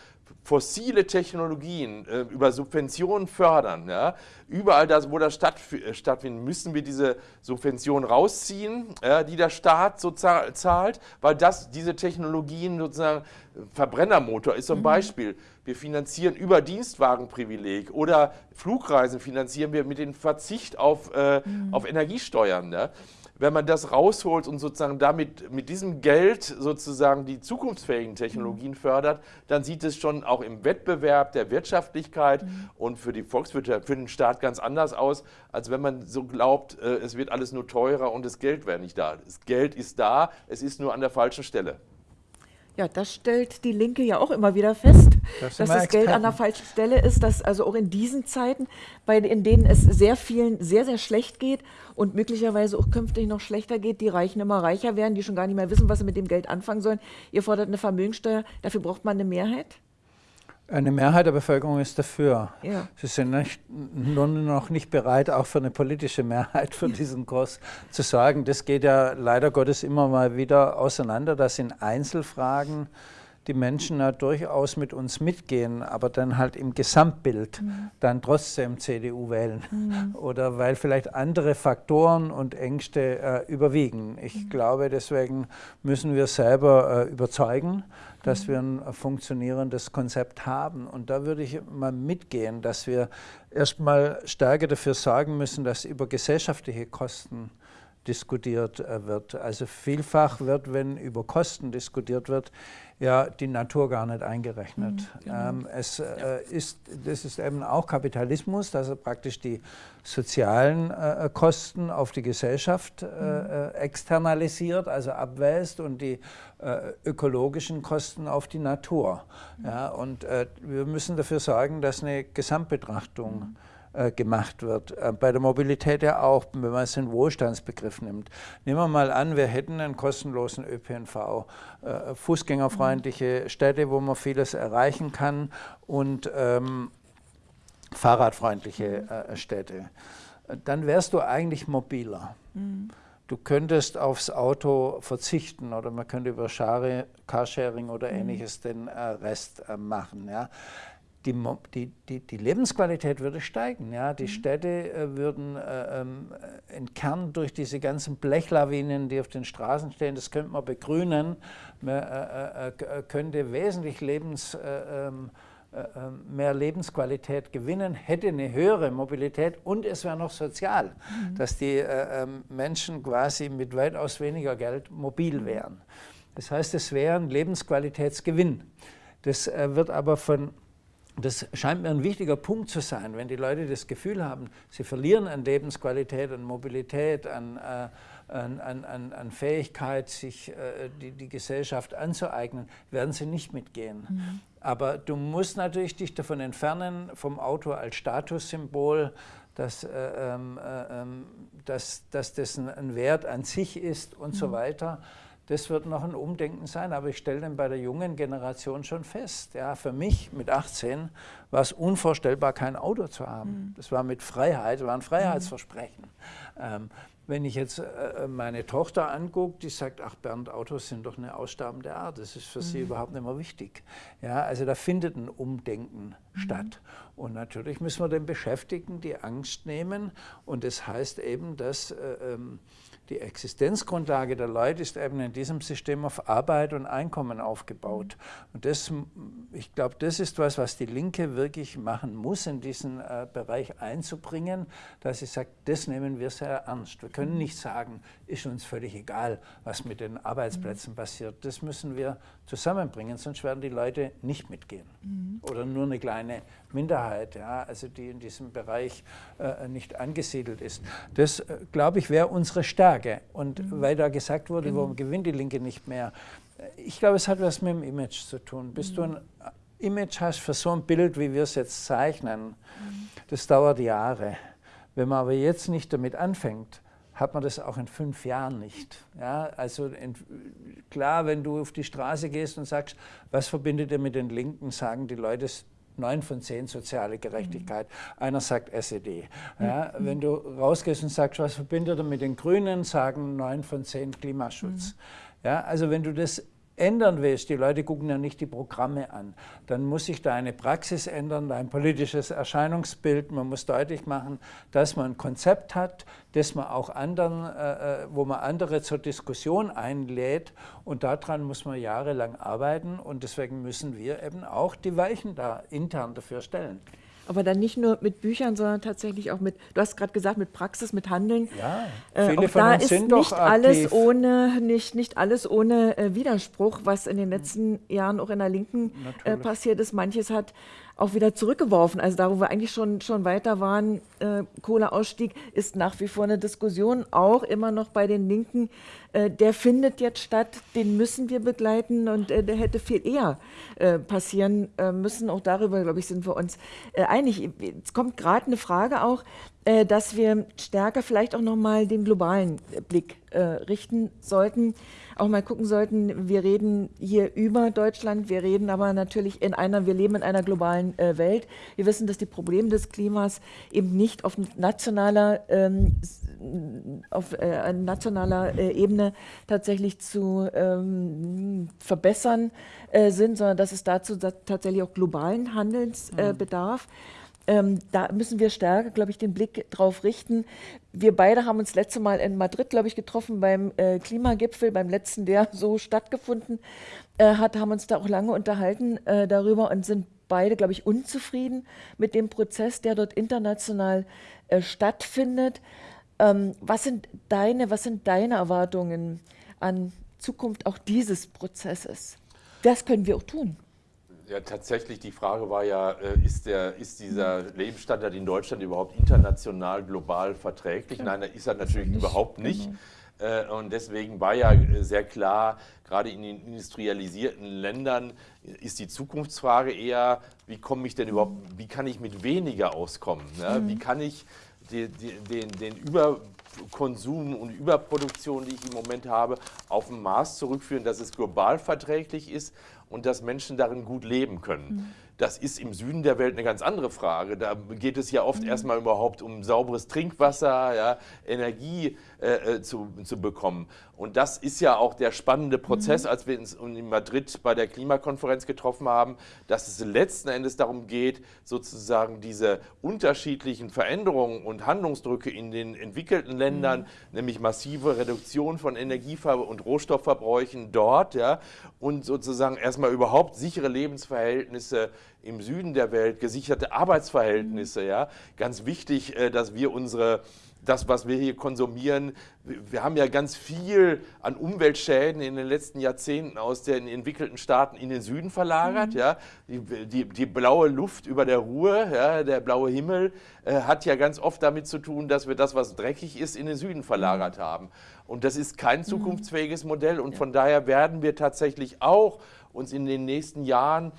fossile Technologien äh, über Subventionen fördern. Ja? Überall, das, wo das statt, äh, stattfindet, müssen wir diese Subventionen rausziehen, äh, die der Staat so zahlt, weil das, diese Technologien sozusagen, Verbrennermotor ist zum mhm. Beispiel, wir finanzieren über Dienstwagenprivileg oder Flugreisen finanzieren wir mit dem Verzicht auf, äh, mhm. auf Energiesteuern. Ja? wenn man das rausholt und sozusagen damit mit diesem Geld sozusagen die zukunftsfähigen Technologien mhm. fördert, dann sieht es schon auch im Wettbewerb der Wirtschaftlichkeit mhm. und für die Volkswirtschaft, für den Staat ganz anders aus, als wenn man so glaubt, äh, es wird alles nur teurer und das Geld wäre nicht da. Das Geld ist da, es ist nur an der falschen Stelle. Ja, das stellt die Linke ja auch immer wieder fest, Das dass das wir Geld an der Experten. falschen Stelle ist, dass also auch in diesen Zeiten, bei, in denen es sehr vielen sehr, sehr schlecht geht und möglicherweise auch künftig noch schlechter geht, die Reichen immer reicher werden, die schon gar nicht mehr wissen, was sie mit dem Geld anfangen sollen. Ihr fordert eine Vermögensteuer, dafür braucht man eine Mehrheit? Eine Mehrheit der Bevölkerung ist dafür. Ja. Sie sind nicht, nur noch nicht bereit, auch für eine politische Mehrheit für diesen Kurs zu sorgen. Das geht ja leider Gottes immer mal wieder auseinander, dass in Einzelfragen die Menschen ja durchaus mit uns mitgehen, aber dann halt im Gesamtbild dann trotzdem CDU wählen. Oder weil vielleicht andere Faktoren und Ängste äh, überwiegen. Ich glaube, deswegen müssen wir selber äh, überzeugen, dass wir ein funktionierendes Konzept haben. Und da würde ich mal mitgehen, dass wir erstmal stärker dafür sorgen müssen, dass über gesellschaftliche Kosten diskutiert äh, wird. Also vielfach wird, wenn über Kosten diskutiert wird, ja die Natur gar nicht eingerechnet. ähm, es äh, ist, das ist eben auch Kapitalismus, dass er praktisch die sozialen äh, Kosten auf die Gesellschaft äh, äh, externalisiert, also abwälzt und die äh, ökologischen Kosten auf die Natur. Ja, und äh, wir müssen dafür sorgen, dass eine Gesamtbetrachtung äh, gemacht wird. Äh, Bei der Mobilität ja auch, wenn man es den Wohlstandsbegriff nimmt. Nehmen wir mal an, wir hätten einen kostenlosen ÖPNV, äh, fußgängerfreundliche Städte, wo man vieles erreichen kann und ähm, fahrradfreundliche äh, Städte. Äh, Dann wärst du eigentlich mobiler. Du könntest aufs Auto verzichten oder man könnte über Share, Carsharing oder ähnliches den äh, Rest äh, machen. Ja. Die, die, die, Lebensqualität würde steigen. Ja. Die Städte äh, würden äh, ähm, entkernt durch diese ganzen Blechlawinen, die auf den Straßen stehen. Das könnte man begrünen. Man äh, äh, äh, könnte wesentlich Lebens... Äh, ähm, äh, ähm, mehr Lebensqualität gewinnen, hätte eine höhere Mobilität und es wäre noch sozial, dass die äh, Menschen quasi mit weitaus weniger Geld mobil wären. Das heißt, es wäre ein Lebensqualitätsgewinn. Das äh, wird aber von das scheint mir ein wichtiger Punkt zu sein, wenn die Leute das Gefühl haben, sie verlieren an Lebensqualität, an Mobilität, an, äh, an, an, an, Fähigkeit, sich äh, die, die Gesellschaft anzueignen, werden sie nicht mitgehen. Aber du musst natürlich dich davon entfernen, vom Auto als Statussymbol, dass, äh, ähm, äh, ähm, dass, dass das ein, ein Wert an sich ist und so weiter. Das wird noch ein Umdenken sein, aber ich stelle dann bei der jungen Generation schon fest. Ja, für mich mit 18 war es unvorstellbar, kein Auto zu haben. Das war mit Freiheit, war ein Freiheitsversprechen. Ähm, wenn ich jetzt äh, meine Tochter angucke, die sagt, ach Bernd, Autos sind doch eine aussterbende Art, das ist für sie überhaupt nicht mehr wichtig. Ja, also da findet ein Umdenken statt. Und natürlich müssen wir den Beschäftigten die Angst nehmen und das heißt eben, dass äh, ähm, die Existenzgrundlage der Leute ist eben in diesem System auf Arbeit und Einkommen aufgebaut. Und das, ich glaube, das ist was, was die Linke wirklich machen muss, in diesen äh, Bereich einzubringen, dass sie sagt, das nehmen wir sehr ernst. Wir können nicht sagen, ist uns völlig egal, was mit den Arbeitsplätzen passiert. Das müssen wir zusammenbringen, sonst werden die Leute nicht mitgehen. Oder nur eine kleine Minderheit, ja, also die in diesem Bereich äh, nicht angesiedelt ist. Das, äh, glaube ich, wäre unsere Stärke. Und weil da gesagt wurde, warum gewinnt die Linke nicht mehr? Ich glaube, es hat was mit dem Image zu tun. Bis du ein äh, Image hast für so ein Bild, wie wir es jetzt zeichnen, das dauert Jahre. Wenn man aber jetzt nicht damit anfängt, hat man das auch in fünf Jahren nicht. Ja, also in, klar, wenn du auf die Straße gehst und sagst, was verbindet ihr mit den Linken, sagen die Leute, es- neun von zehn soziale Gerechtigkeit. Einer sagt SED. Ja, Wenn du rausgehst und sagst, was verbindet ihr mit den Grünen, sagen neun von zehn Klimaschutz. Ja, also wenn du das ändern willst, die Leute gucken ja nicht die Programme an, dann muss sich deine Praxis ändern, dein politisches Erscheinungsbild. Man muss deutlich machen, dass man ein Konzept hat, das man auch anderen, äh, äh, wo man andere zur Diskussion einlädt und daran muss man jahrelang arbeiten und deswegen müssen wir eben auch die Weichen da intern dafür stellen. Aber dann nicht nur mit Büchern, sondern tatsächlich auch mit, du hast gerade gesagt, mit Praxis, mit Handeln. Ja, Äh, viele auch von da uns ist sind doch nicht alles aktiv. ohne nicht, nicht alles ohne äh, Widerspruch, was in den letzten Jahren auch in der Linken äh, passiert ist. Manches hat auch wieder zurückgeworfen. Also da, wo wir eigentlich schon, schon weiter waren, äh, Kohleausstieg ist nach wie vor eine Diskussion, auch immer noch bei den Linken, äh, der findet jetzt statt, den müssen wir begleiten und äh, der hätte viel eher äh, passieren äh, müssen. Auch darüber, glaube ich, sind wir uns äh, einig. Es kommt gerade eine Frage auch, äh, dass wir stärker vielleicht auch nochmal den globalen Blick richten sollten auch mal gucken sollten, wir reden hier über Deutschland, wir reden aber natürlich in einer, wir leben in einer globalen äh, Welt. Wir wissen, dass die Probleme des Klimas eben nicht auf nationaler, ähm, auf äh, nationaler äh, Ebene tatsächlich zu ähm, verbessern äh, sind, sondern dass es dazu tatsächlich auch globalen Handelns äh, mhm. bedarf. Ähm, da müssen wir stärker, glaube ich, den Blick drauf richten. Wir beide haben uns letzte Mal in Madrid, glaube ich, getroffen beim äh, Klimagipfel, beim letzten, der so stattgefunden äh, hat, haben uns da auch lange unterhalten äh, darüber und sind beide, glaube ich, unzufrieden mit dem Prozess, der dort international äh, stattfindet. Ähm, was sind deine, was sind deine Erwartungen an Zukunft auch dieses Prozesses? Was können wir auch tun? Ja, tatsächlich, die Frage war ja, äh, ist, der, ist dieser Lebensstandard in Deutschland überhaupt international, global verträglich? Nein, ist er natürlich nicht, überhaupt nicht. Genau. Und deswegen war ja äh, sehr klar, gerade in den industrialisierten Ländern ist die Zukunftsfrage eher, wie komme ich denn überhaupt, wie kann ich mit weniger auskommen? Ne? Mhm. Wie kann ich die, die, den, den Überkonsum und Überproduktion, die ich im Moment habe, auf ein Maß zurückführen, dass es global verträglich ist und dass Menschen darin gut leben können. Mhm. Das ist im Süden der Welt eine ganz andere Frage. Da geht es ja oft mhm. erstmal überhaupt um sauberes Trinkwasser, ja, Energie äh, äh, zu, zu bekommen. Und das ist ja auch der spannende Prozess, mhm. als wir uns in Madrid bei der Klimakonferenz getroffen haben, dass es letzten Endes darum geht, sozusagen diese unterschiedlichen Veränderungen und Handlungsdrücke in den entwickelten Ländern, mhm. nämlich massive Reduktion von Energie- und Rohstoffverbräuchen dort, ja, und sozusagen erstmal überhaupt sichere Lebensverhältnisse im Süden der Welt, gesicherte Arbeitsverhältnisse, ja, ganz wichtig, äh, dass wir unsere das, was wir hier konsumieren. Wir haben ja ganz viel an Umweltschäden in den letzten Jahrzehnten aus den entwickelten Staaten in den Süden verlagert. Mhm. Ja. Die, die, die, blaue Luft über der Ruhe, ja, der blaue Himmel, äh, hat ja ganz oft damit zu tun, dass wir das, was dreckig ist, in den Süden verlagert mhm. haben. Und das ist kein mhm. zukunftsfähiges Modell. Und von daher werden wir tatsächlich auch uns in den nächsten Jahren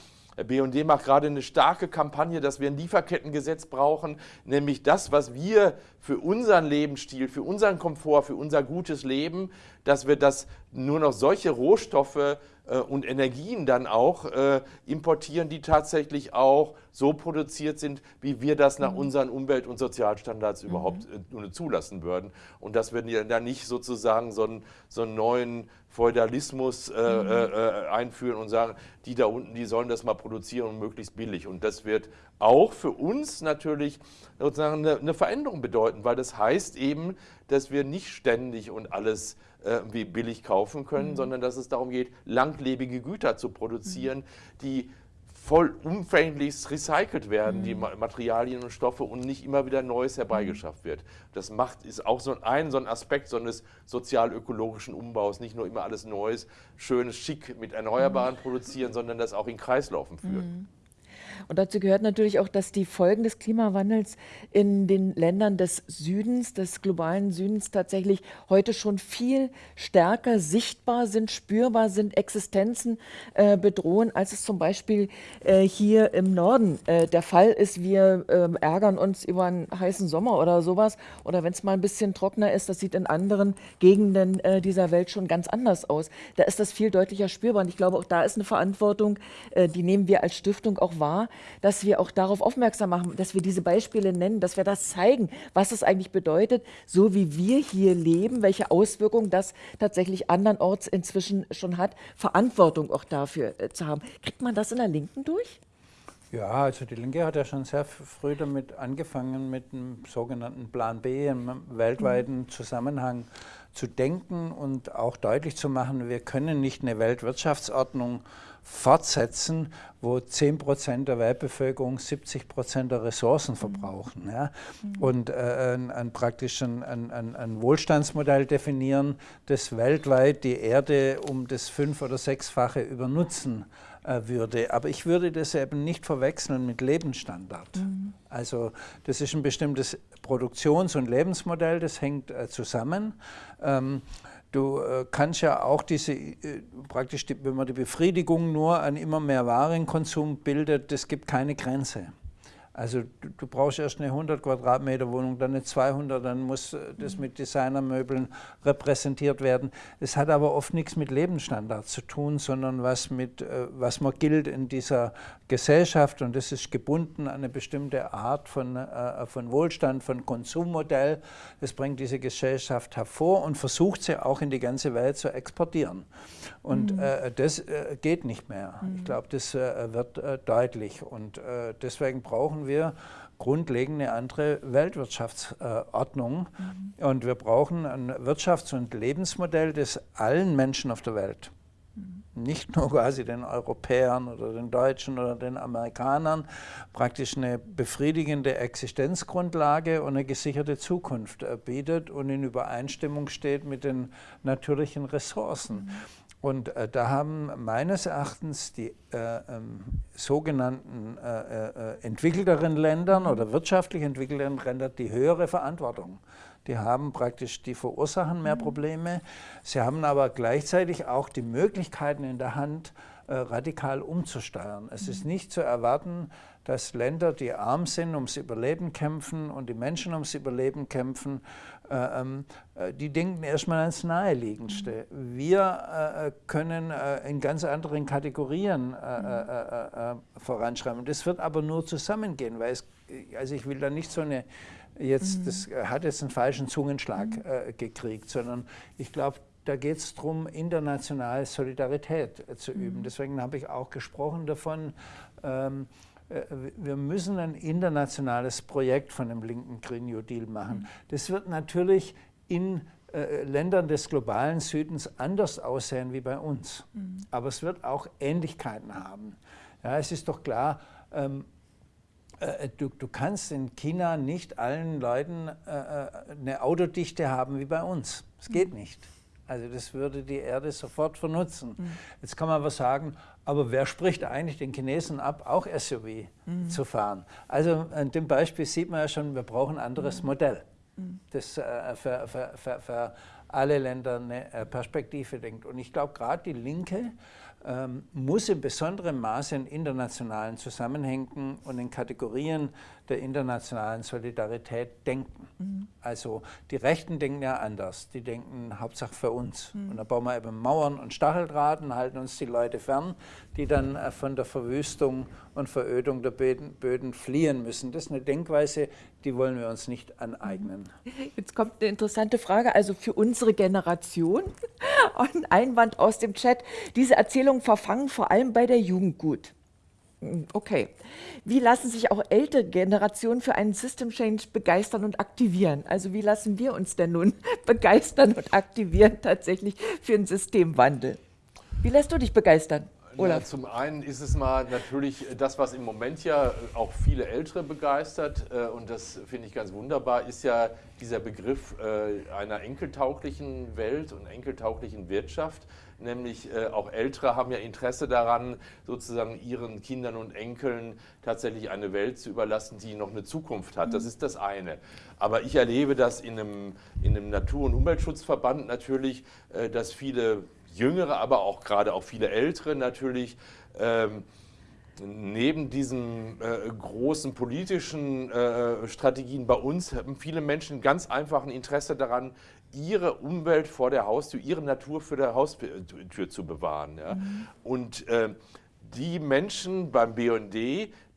BND macht gerade eine starke Kampagne, dass wir ein Lieferkettengesetz brauchen, nämlich das, was wir für unseren Lebensstil, für unseren Komfort, für unser gutes Leben, dass wir das nur noch solche Rohstoffe äh, und Energien dann auch äh, importieren, die tatsächlich auch so produziert sind, wie wir das nach mhm. unseren Umwelt- und Sozialstandards mhm. überhaupt äh, zulassen würden. Und dass wir dann nicht sozusagen so einen, so einen neuen Feudalismus äh, mhm. Äh, äh, einführen und sagen, die da unten, die sollen das mal produzieren und möglichst billig. Und das wird auch für uns natürlich sozusagen eine, eine Veränderung bedeuten, weil das heißt eben, dass wir nicht ständig und alles äh, wie billig kaufen können, mhm. sondern dass es darum geht, langlebige Güter zu produzieren, mhm. die vollumfänglichst recycelt werden, mhm. die Materialien und Stoffe und nicht immer wieder Neues herbeigeschafft wird. Das macht, ist auch so ein, so ein Aspekt so eines sozial-ökologischen Umbaus, nicht nur immer alles Neues, Schönes, Schick mit Erneuerbaren mhm. produzieren, sondern das auch in Kreislaufen führen. Mhm. Und dazu gehört natürlich auch, dass die Folgen des Klimawandels in den Ländern des Südens, des globalen Südens tatsächlich heute schon viel stärker sichtbar sind, spürbar sind, Existenzen äh, bedrohen, als es zum Beispiel äh, hier im Norden äh, der Fall ist. Wir ähm, ärgern uns über einen heißen Sommer oder sowas. Oder wenn es mal ein bisschen trockener ist, das sieht in anderen Gegenden äh, dieser Welt schon ganz anders aus. Da ist das viel deutlicher spürbar. Und ich glaube, auch da ist eine Verantwortung, äh, die nehmen wir als Stiftung auch wahr, dass wir auch darauf aufmerksam machen, dass wir diese Beispiele nennen, dass wir das zeigen, was es eigentlich bedeutet, so wie wir hier leben, welche Auswirkungen das tatsächlich andernorts inzwischen schon hat, Verantwortung auch dafür äh, zu haben. Kriegt man das in der Linken durch? Ja, also die Linke hat ja schon sehr früh damit angefangen, mit einem sogenannten Plan B im weltweiten mhm. Zusammenhang zu denken und auch deutlich zu machen, wir können nicht eine Weltwirtschaftsordnung fortsetzen, wo 10 Prozent der Weltbevölkerung 70 Prozent der Ressourcen mhm. verbrauchen. Ja? Mhm. Und äh, ein, ein, praktisch ein, ein, ein, Wohlstandsmodell definieren, das weltweit die Erde um das fünf- oder sechsfache übernutzen äh, würde. Aber ich würde das eben nicht verwechseln mit Lebensstandard. Mhm. Also das ist ein bestimmtes Produktions- und Lebensmodell, das hängt äh, zusammen. Ähm, Du äh, kannst ja auch diese, äh, praktisch, wenn man die Befriedigung nur an immer mehr Warenkonsum bildet, das gibt keine Grenze. Also du, du, brauchst erst eine 100 Quadratmeter Wohnung, dann eine 200, dann muss äh, das mit Designermöbeln repräsentiert werden. Es hat aber oft nichts mit Lebensstandard zu tun, sondern was mit, äh, was man gilt in dieser Gesellschaft und das ist gebunden an eine bestimmte Art von, äh, von Wohlstand, von Konsummodell. Das bringt diese Gesellschaft hervor und versucht sie auch in die ganze Welt zu exportieren. Und mhm. äh, das äh, geht nicht mehr. Mhm. Ich glaube, das äh, wird deutlich und deswegen brauchen wir wir grundlegende andere Weltwirtschaftsordnung. Mhm. Und wir brauchen ein Wirtschafts- und Lebensmodell, das allen Menschen auf der Welt, mhm. nicht nur quasi den Europäern oder den Deutschen oder den Amerikanern, praktisch eine befriedigende Existenzgrundlage und eine gesicherte Zukunft bietet und in Übereinstimmung steht mit den natürlichen Ressourcen. Mhm. Und äh, da haben meines Erachtens die äh, ähm, sogenannten äh, äh entwickelteren Ländern oder wirtschaftlich entwickelten Länder die höhere Verantwortung. Die haben praktisch, die verursachen mehr mhm. Probleme. Sie haben aber gleichzeitig auch die Möglichkeiten in der Hand, äh, radikal umzusteuern. Es ist mhm. nicht zu erwarten, dass Länder, die arm sind, ums Überleben kämpfen und die Menschen ums Überleben kämpfen, äh, äh, die denken erstmal ans Naheliegendste. Wir äh, können in ganz anderen Kategorien voranschreiben. Das wird aber nur zusammengehen, weil es, also ich will da nicht so eine, jetzt, mhm. das hat jetzt einen falschen Zungenschlag mhm. gekriegt, sondern ich glaube, da geht es darum, internationale Solidarität zu üben. Mhm. Deswegen habe ich auch gesprochen davon, ähm, äh, wir müssen ein internationales Projekt von dem linken Green New Deal machen. Mhm. Das wird natürlich in äh, Ländern des globalen Südens anders aussehen wie bei uns. Mhm. Aber es wird auch Ähnlichkeiten haben. Ja, es ist doch klar, ähm, äh, du, du, kannst in China nicht allen Leuten äh, äh eine Autodichte haben wie bei uns. Es geht mhm. nicht. Also das würde die Erde sofort vernutzen. Mhm. Jetzt kann man aber sagen, aber wer spricht eigentlich den Chinesen ab, auch SUV mhm. zu fahren? Also an dem Beispiel sieht man ja schon, wir brauchen ein anderes mhm. Modell, mhm. das äh, für, für, für, für, alle Länder eine äh, Perspektive denkt. Und ich glaube, gerade die Linke muss in besonderem Maße in internationalen Zusammenhängen und in Kategorien der internationalen Solidarität denken. Mhm. Also die Rechten denken ja anders, die denken Hauptsache für uns. Mhm. Und da bauen wir eben Mauern und Stacheldraht und halten uns die Leute fern, die dann äh, von der Verwüstung und Verödung der Böden, fliehen müssen. Das ist eine Denkweise, die wollen wir uns nicht aneignen. Jetzt kommt eine interessante Frage, also für unsere Generation, ein Einwand aus dem Chat, diese Erzählungen verfangen vor allem bei der Jugend gut. Okay. Wie lassen sich auch ältere Generationen für einen System Change begeistern und aktivieren? Also wie lassen wir uns denn nun begeistern und aktivieren tatsächlich für einen Systemwandel? Wie lässt du dich begeistern? Na, zum einen ist es mal natürlich das, was im Moment ja auch viele Ältere begeistert, äh, und das finde ich ganz wunderbar, ist ja dieser Begriff äh, einer enkeltauglichen Welt und enkeltauglichen Wirtschaft. Nämlich äh, auch Ältere haben ja Interesse daran, sozusagen ihren Kindern und Enkeln tatsächlich eine Welt zu überlassen, die noch eine Zukunft hat. Das mhm. ist das eine. Aber ich erlebe das in einem, in einem Natur- und Umweltschutzverband natürlich, dass viele Jüngere, aber auch gerade auch viele Ältere natürlich ähm, neben diesen äh, großen politischen äh, Strategien bei uns haben viele Menschen ganz einfach ein Interesse daran, ihre Umwelt vor der Haustür, ihre Natur für der Haustür zu bewahren. Ja? Mhm. Und äh, die Menschen beim BND,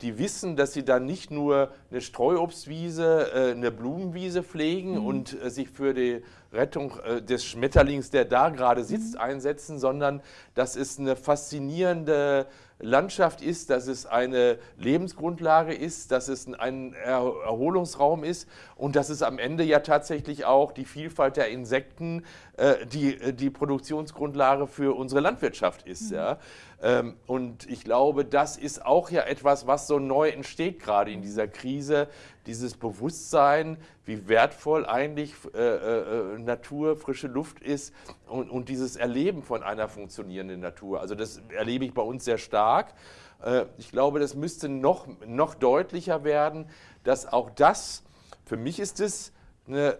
die wissen, dass sie dann nicht nur eine Streuobstwiese, äh, eine Blumenwiese pflegen mhm. und äh, sich für die Rettung äh, des Schmetterlings, der da gerade sitzt, mhm. einsetzen, sondern dass es eine faszinierende Landschaft ist, dass es eine Lebensgrundlage ist, dass es ein Erholungsraum ist und dass es am Ende ja tatsächlich auch die Vielfalt der Insekten die, die Produktionsgrundlage für unsere Landwirtschaft ist. Mhm. Ja. Ähm, und ich glaube, das ist auch ja etwas, was so neu entsteht gerade in dieser Krise, dieses Bewusstsein, wie wertvoll eigentlich äh, äh, Natur, frische Luft ist und, und, dieses Erleben von einer funktionierenden Natur. Also das erlebe ich bei uns sehr stark. Äh, ich glaube, das müsste noch, noch deutlicher werden, dass auch das, für mich ist es eine,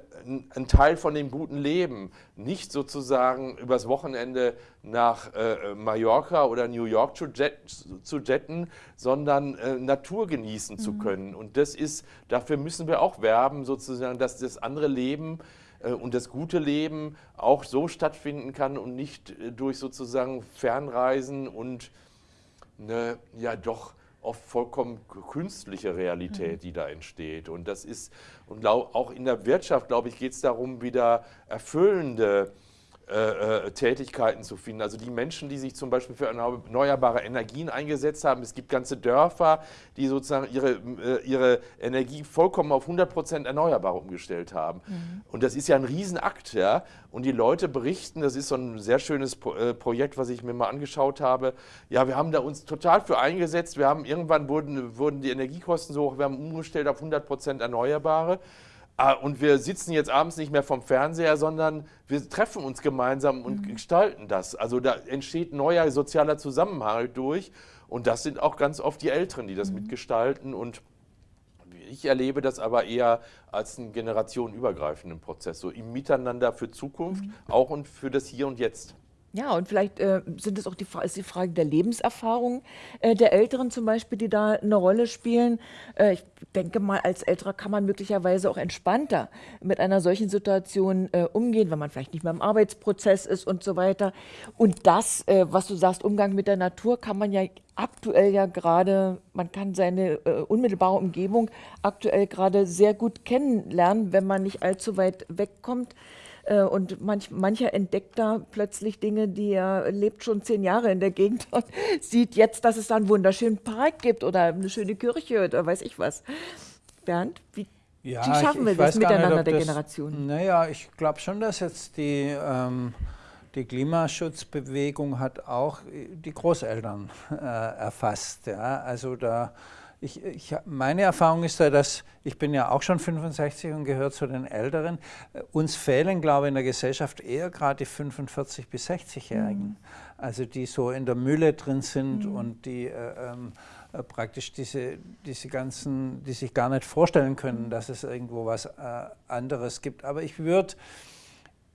ein Teil von dem guten Leben. Nicht sozusagen übers Wochenende nach äh, Mallorca oder New York zu, jet, zu jetten, sondern äh, Natur genießen mhm. zu können. Und das ist, dafür müssen wir auch werben, sozusagen, dass das andere Leben äh, und das gute Leben auch so stattfinden kann und nicht äh, durch sozusagen Fernreisen und eine, ja doch oft vollkommen künstliche Realität, die da entsteht. Und das ist, und auch in der Wirtschaft, glaube ich, geht es darum, wieder erfüllende äh, äh, Tätigkeiten zu finden. Also die Menschen, die sich zum Beispiel für erneuerbare Energien eingesetzt haben. Es gibt ganze Dörfer, die sozusagen ihre, äh, ihre Energie vollkommen auf 100 Prozent erneuerbar umgestellt haben. Mhm. Und das ist ja ein Riesenakt. Ja? Und die Leute berichten, das ist so ein sehr schönes Pro äh, Projekt, was ich mir mal angeschaut habe. Ja, wir haben da uns total für eingesetzt. Wir haben irgendwann wurden, wurden die Energiekosten so hoch, wir haben umgestellt auf 100 Prozent Erneuerbare. Ah, und wir sitzen jetzt abends nicht mehr vom Fernseher, sondern wir treffen uns gemeinsam und mhm. gestalten das. Also da entsteht neuer sozialer Zusammenhalt durch. Und das sind auch ganz oft die Älteren, die das mhm. mitgestalten. Und ich erlebe das aber eher als einen generationenübergreifenden Prozess, so im Miteinander für Zukunft, mhm. auch und für das Hier und Jetzt. Ja, und vielleicht äh, sind es auch die, ist die Frage der Lebenserfahrung äh, der Älteren zum Beispiel, die da eine Rolle spielen. Äh, ich denke mal, als Älterer kann man möglicherweise auch entspannter mit einer solchen Situation äh, umgehen, wenn man vielleicht nicht mehr im Arbeitsprozess ist und so weiter. Und das, äh, was du sagst, Umgang mit der Natur, kann man ja aktuell ja gerade, man kann seine äh, unmittelbare Umgebung aktuell gerade sehr gut kennenlernen, wenn man nicht allzu weit wegkommt. Äh, und manch, mancher entdeckt da plötzlich Dinge, die er lebt schon zehn Jahre in der Gegend und sieht jetzt, dass es da einen wunderschönen Park gibt oder eine schöne Kirche oder weiß ich was. Bernd, wie, ja, wie schaffen ich, wir das miteinander nicht, der das, Generationen? Naja, ich glaube schon, dass jetzt die, ähm, die Klimaschutzbewegung hat auch die Großeltern äh, erfasst. Ja? Also da ich, ich, meine Erfahrung ist ja, dass ich bin ja auch schon 65 und gehöre zu den Älteren. Uns fehlen, glaube ich, in der Gesellschaft eher gerade die 45 bis 60-Jährigen, mhm. also die so in der Mühle drin sind mhm. und die äh, ähm, äh, praktisch diese, diese ganzen, die sich gar nicht vorstellen können, dass es irgendwo was äh, anderes gibt. Aber ich würde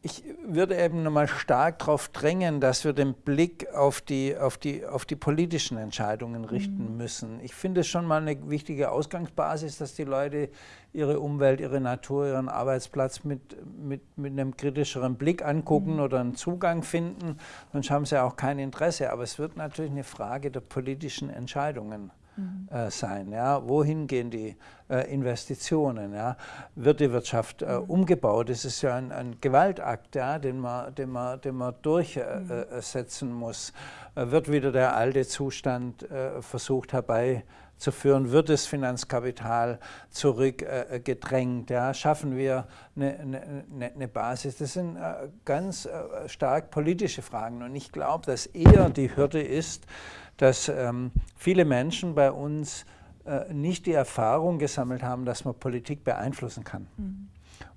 ich würde eben nochmal stark darauf drängen, dass wir den Blick auf die, auf die, auf die politischen Entscheidungen richten mhm. müssen. Ich finde es schon mal eine wichtige Ausgangsbasis, dass die Leute ihre Umwelt, ihre Natur, ihren Arbeitsplatz mit, mit, mit einem kritischeren Blick angucken mhm. oder einen Zugang finden. Sonst haben sie auch kein Interesse. Aber es wird natürlich eine Frage der politischen Entscheidungen mhm. äh, sein. Ja? Wohin gehen die äh, Investitionen? Ja? Wird die Wirtschaft äh, mhm. umgebaut? Das ist ja ein, ein Gewaltakt, ja, den, man, den, man, den man durchsetzen mhm. muss. Äh, wird wieder der alte Zustand äh, versucht herbeizuführen? Wird das Finanzkapital zurückgedrängt? ja? Schaffen wir eine, eine, eine, Basis? Das sind äh, ganz stark politische Fragen. Und ich glaube, dass eher die Hürde ist, dass ähm, viele Menschen bei uns äh, nicht die Erfahrung gesammelt haben, dass man Politik beeinflussen kann. Mhm.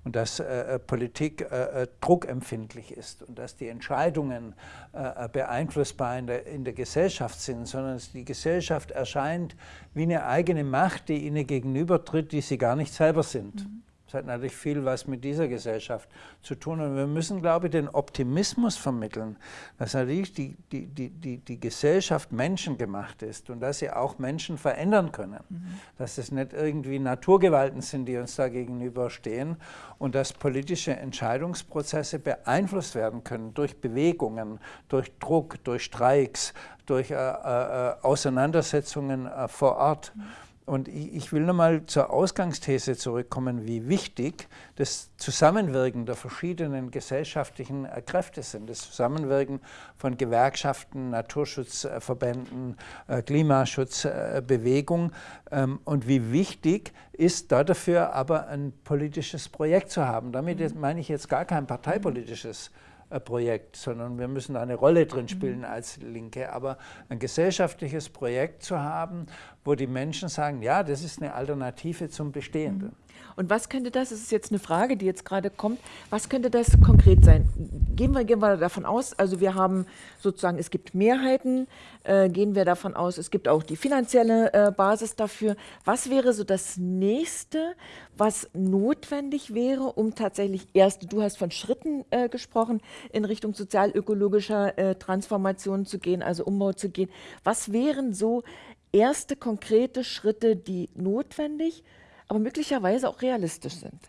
Und dass äh, äh Politik äh, äh, druckempfindlich ist und dass die Entscheidungen äh, beeinflussbar in der, in der Gesellschaft sind, sondern dass die Gesellschaft erscheint wie eine eigene Macht, die ihnen gegenübertritt, die sie gar nicht selber sind. Mhm. Das hat natürlich viel was mit dieser Gesellschaft zu tun. Und wir müssen, glaube ich, den Optimismus vermitteln, dass natürlich die, die, die, die, die Gesellschaft menschengemacht ist und dass sie auch Menschen verändern können. Mhm. Dass es nicht irgendwie Naturgewalten sind, die uns da gegenüberstehen und dass politische Entscheidungsprozesse beeinflusst werden können durch Bewegungen, durch Druck, durch Streiks, durch äh, äh, Auseinandersetzungen äh, vor Ort. Mhm. Und ich will nochmal zur Ausgangsthese zurückkommen, wie wichtig das Zusammenwirken der verschiedenen gesellschaftlichen Kräfte sind. Das Zusammenwirken von Gewerkschaften, Naturschutzverbänden, äh, Klimaschutzbewegung. Ähm, und wie wichtig ist dafür aber ein politisches Projekt zu haben. Damit mhm. meine ich jetzt gar kein parteipolitisches Projekt Projekt, sondern wir müssen eine Rolle drin spielen als Linke. Aber ein gesellschaftliches Projekt zu haben, wo die Menschen sagen, ja, das ist eine Alternative zum Bestehenden. Und was könnte das, das ist jetzt eine Frage, die jetzt gerade kommt, was könnte das konkret sein? Gehen wir, gehen wir davon aus, also wir haben sozusagen, es gibt Mehrheiten, äh, gehen wir davon aus, es gibt auch die finanzielle äh, Basis dafür. Was wäre so das Nächste, was notwendig wäre, um tatsächlich erst, du hast von Schritten äh, gesprochen, in Richtung sozialökologischer äh, Transformation zu gehen, also Umbau zu gehen. Was wären so erste konkrete Schritte, die notwendig, aber möglicherweise auch realistisch sind,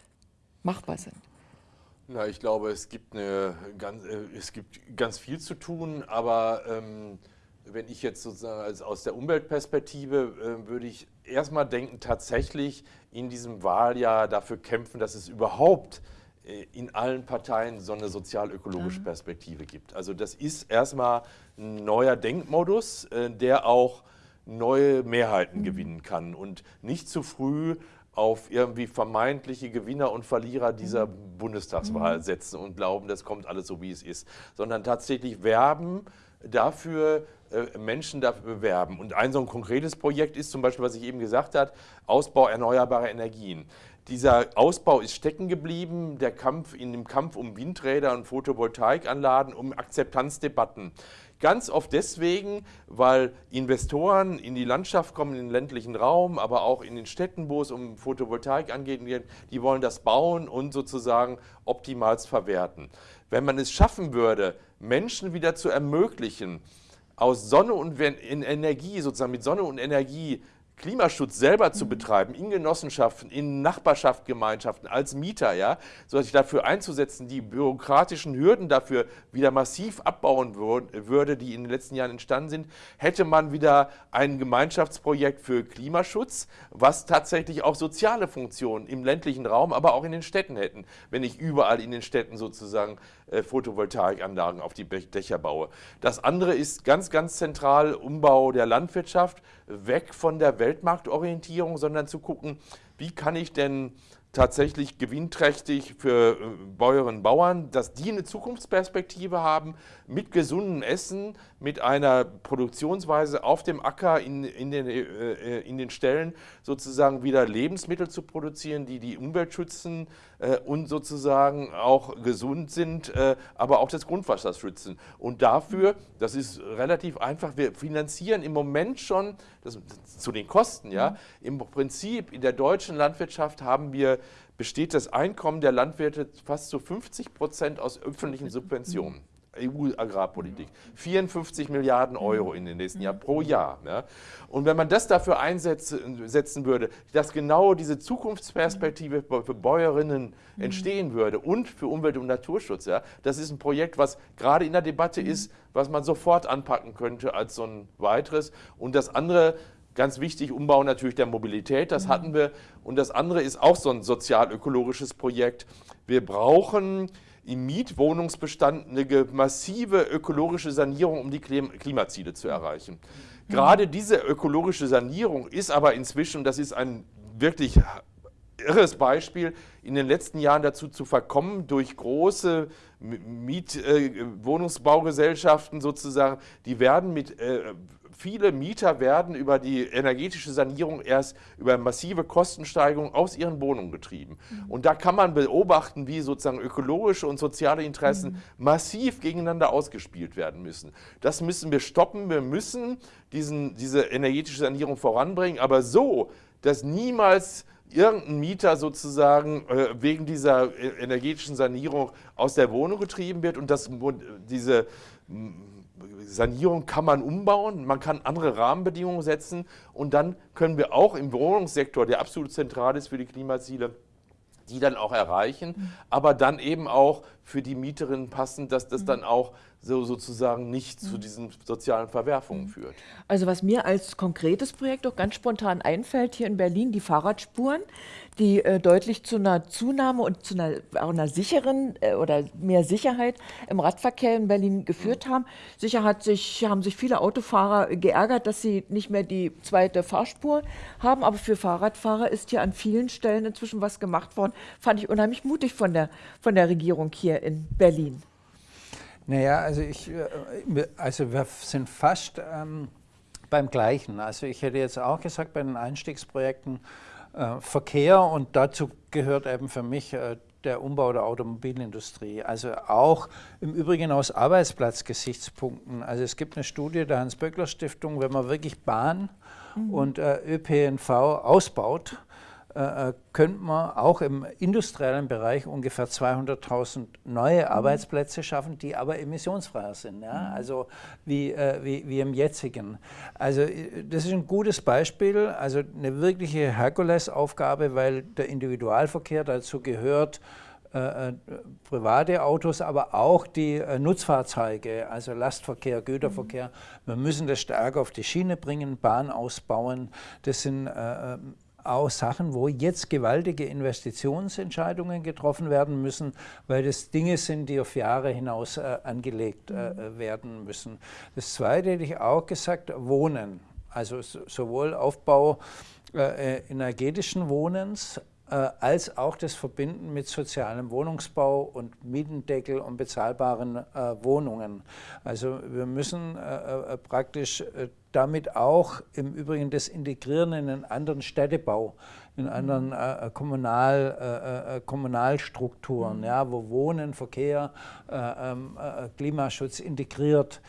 machbar sind? Na, ich glaube, es gibt, eine, ganz, äh, es gibt ganz viel zu tun, aber ähm, wenn ich jetzt sozusagen aus der Umweltperspektive äh, würde ich erstmal denken, tatsächlich in diesem Wahljahr dafür kämpfen, dass es überhaupt äh, in allen Parteien so eine sozial-ökologische mhm. Perspektive gibt. Also das ist erstmal ein neuer Denkmodus, äh, der auch neue Mehrheiten mhm. gewinnen kann und nicht zu früh auf irgendwie vermeintliche Gewinner und Verlierer dieser mhm. Bundestagswahl mhm. setzen und glauben, das kommt alles so, wie es ist, sondern tatsächlich werben dafür, äh, Menschen dafür bewerben. Und ein so ein konkretes Projekt ist zum Beispiel, was ich eben gesagt habe, Ausbau erneuerbarer Energien. Dieser Ausbau ist stecken geblieben, der Kampf in dem Kampf um Windräder und Photovoltaikanlagen, um Akzeptanzdebatten. Ganz oft deswegen, weil Investoren in die Landschaft kommen, in den ländlichen Raum, aber auch in den Städten, wo es um Photovoltaik angeht, die wollen das bauen und sozusagen optimals verwerten. Wenn man es schaffen würde, Menschen wieder zu ermöglichen, aus Sonne und Energie, sozusagen mit Sonne und Energie Klimaschutz selber zu betreiben, in Genossenschaften, in Nachbarschaftsgemeinschaften, als Mieter, ja, so sich dafür einzusetzen, die bürokratischen Hürden dafür wieder massiv abbauen würde, die in den letzten Jahren entstanden sind, hätte man wieder ein Gemeinschaftsprojekt für Klimaschutz, was tatsächlich auch soziale Funktionen im ländlichen Raum, aber auch in den Städten hätten, wenn ich überall in den Städten sozusagen Photovoltaikanlagen auf die Dächer baue. Das andere ist ganz, ganz zentral Umbau der Landwirtschaft, weg von der Weltmarktorientierung, sondern zu gucken, wie kann ich denn tatsächlich gewinnträchtig für äh, Bäuerinnen und Bauern, dass die eine Zukunftsperspektive haben mit gesundem Essen, mit einer Produktionsweise auf dem Acker in, in, den, äh, äh, in den Stellen sozusagen wieder Lebensmittel zu produzieren, die die Umwelt schützen äh, und sozusagen auch gesund sind, äh, aber auch das Grundwasser schützen. Und dafür, das ist relativ einfach, wir finanzieren im Moment schon, das, zu den Kosten, ja, mhm. im Prinzip in der deutschen Landwirtschaft haben wir besteht das Einkommen der Landwirte fast zu 50 Prozent aus öffentlichen Subventionen. EU-Agrarpolitik. 54 Milliarden Euro in den nächsten Jahren pro Jahr. Ja. Und wenn man das dafür einsetzen würde, dass genau diese Zukunftsperspektive für Bäuerinnen entstehen würde und für Umwelt- und Naturschutz, ja, das ist ein Projekt, was gerade in der Debatte ist, was man sofort anpacken könnte als so ein weiteres. Und das andere, Ganz wichtig, Umbau natürlich der Mobilität, das hatten wir. Und das andere ist auch so ein sozial-ökologisches Projekt. Wir brauchen im Mietwohnungsbestand eine massive ökologische Sanierung, um die Klimaziele zu erreichen. Gerade diese ökologische Sanierung ist aber inzwischen, das ist ein wirklich irres Beispiel, in den letzten Jahren dazu zu verkommen, durch große Mietwohnungsbaugesellschaften äh, sozusagen, die werden mit äh, viele Mieter werden über die energetische Sanierung erst über massive Kostensteigerungen aus ihren Wohnungen getrieben. Mhm. Und da kann man beobachten, wie sozusagen ökologische und soziale Interessen mhm. massiv gegeneinander ausgespielt werden müssen. Das müssen wir stoppen. Wir müssen diesen, diese energetische Sanierung voranbringen, aber so, dass niemals irgendein Mieter sozusagen äh, wegen dieser äh, energetischen Sanierung aus der Wohnung getrieben wird und dass diese Sanierung kann man umbauen, man kann andere Rahmenbedingungen setzen und dann können wir auch im Wohnungssektor, der absolut zentral ist für die Klimaziele, die dann auch erreichen, mhm. aber dann eben auch für die Mieterinnen passen, dass das mhm. dann auch so sozusagen nicht zu mhm. diesen sozialen Verwerfungen führt. Also was mir als konkretes Projekt auch ganz spontan einfällt, hier in Berlin die Fahrradspuren, die äh, deutlich zu einer Zunahme und zu einer, einer sicheren äh, oder mehr Sicherheit im Radverkehr in Berlin geführt haben. Sicher hat sich, haben sich viele Autofahrer geärgert, dass sie nicht mehr die zweite Fahrspur haben, aber für Fahrradfahrer ist hier an vielen Stellen inzwischen was gemacht worden. Fand ich unheimlich mutig von der, von der Regierung hier in Berlin. Naja, also, ich, äh, also wir sind fast ähm, beim Gleichen. Also ich hätte jetzt auch gesagt, bei den Einstiegsprojekten äh, Verkehr und dazu gehört eben für mich äh, der Umbau der Automobilindustrie. Also auch im Übrigen aus Arbeitsplatzgesichtspunkten. Also es gibt eine Studie der Hans-Böckler-Stiftung, wenn man wirklich Bahn mhm. und äh, ÖPNV ausbaut, äh, äh, könnte man auch im industriellen Bereich ungefähr 200.000 neue mhm. Arbeitsplätze schaffen, die aber emissionsfreier sind, ja? Mhm. also wie, äh, wie, wie im jetzigen. Also äh, das ist ein gutes Beispiel, also eine wirkliche Herkulesaufgabe, weil der Individualverkehr dazu gehört, äh, private Autos, aber auch die äh, Nutzfahrzeuge, also Lastverkehr, Güterverkehr. Mhm. Wir müssen das stärker auf die Schiene bringen, Bahn ausbauen. Das sind äh, auch Sachen, wo jetzt gewaltige Investitionsentscheidungen getroffen werden müssen, weil das Dinge sind, die auf Jahre hinaus äh, angelegt äh, mhm. werden müssen. Das Zweite hätte ich auch gesagt, Wohnen. Also sowohl Aufbau äh, energetischen Wohnens äh, als auch das Verbinden mit sozialem Wohnungsbau und Mietendeckel und bezahlbaren äh, Wohnungen. Also wir müssen äh, praktisch damit auch im Übrigen das Integrieren in einen anderen Städtebau, in anderen äh, Kommunal, äh, Kommunalstrukturen, mhm. ja, wo Wohnen, Verkehr, äh, ähm, Klimaschutz integriert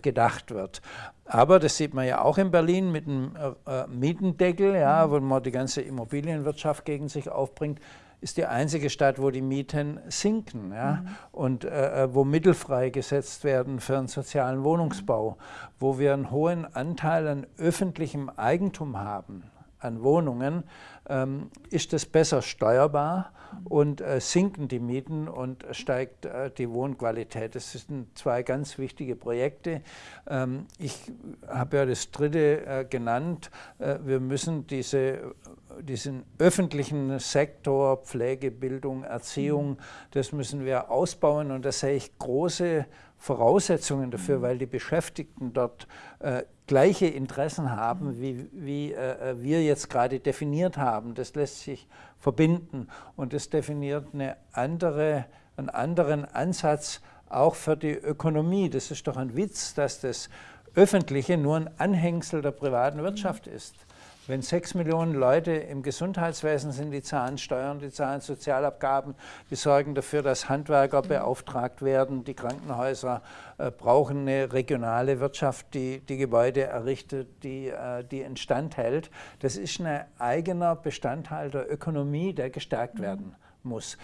gedacht wird. Aber das sieht man ja auch in Berlin mit dem äh, äh, Mietendeckel, ja, wo man die ganze Immobilienwirtschaft gegen sich aufbringt, ist die einzige Stadt, wo die Mieten sinken ja, mhm. und äh, äh, wo Mittel freigesetzt werden für einen sozialen Wohnungsbau, wo wir einen hohen Anteil an öffentlichem Eigentum haben, an Wohnungen, ähm, ist das besser steuerbar und äh, sinken die Mieten und steigt äh, die Wohnqualität. Das sind zwei ganz wichtige Projekte. Ähm, ich habe ja das dritte äh, genannt. Äh, wir müssen diese, diesen öffentlichen Sektor, Pflege, Bildung, Erziehung, das müssen wir ausbauen und da sehe ich große Voraussetzungen dafür, weil die Beschäftigten dort äh, gleiche Interessen haben, wie, wie äh, wir jetzt gerade definiert haben. Das lässt sich verbinden und das definiert eine andere, einen anderen Ansatz auch für die Ökonomie. Das ist doch ein Witz, dass das Öffentliche nur ein Anhängsel der privaten Wirtschaft ist. Wenn sechs Millionen Leute im Gesundheitswesen sind, die zahlen Steuern, die zahlen Sozialabgaben, die sorgen dafür, dass Handwerker beauftragt werden, die Krankenhäuser äh, brauchen eine regionale Wirtschaft, die die Gebäude errichtet, die äh, die instand hält. Das ist ein eigener Bestandteil der Ökonomie, der gestärkt werden muss.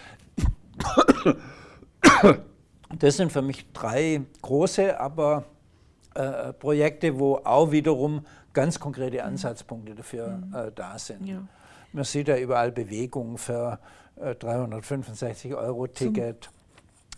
Das sind für mich drei große, aber äh, Projekte, wo auch wiederum ganz konkrete mhm. Ansatzpunkte dafür mhm. äh, da sind. Ja. Man sieht ja überall Bewegungen für äh, 365 Euro Ticket.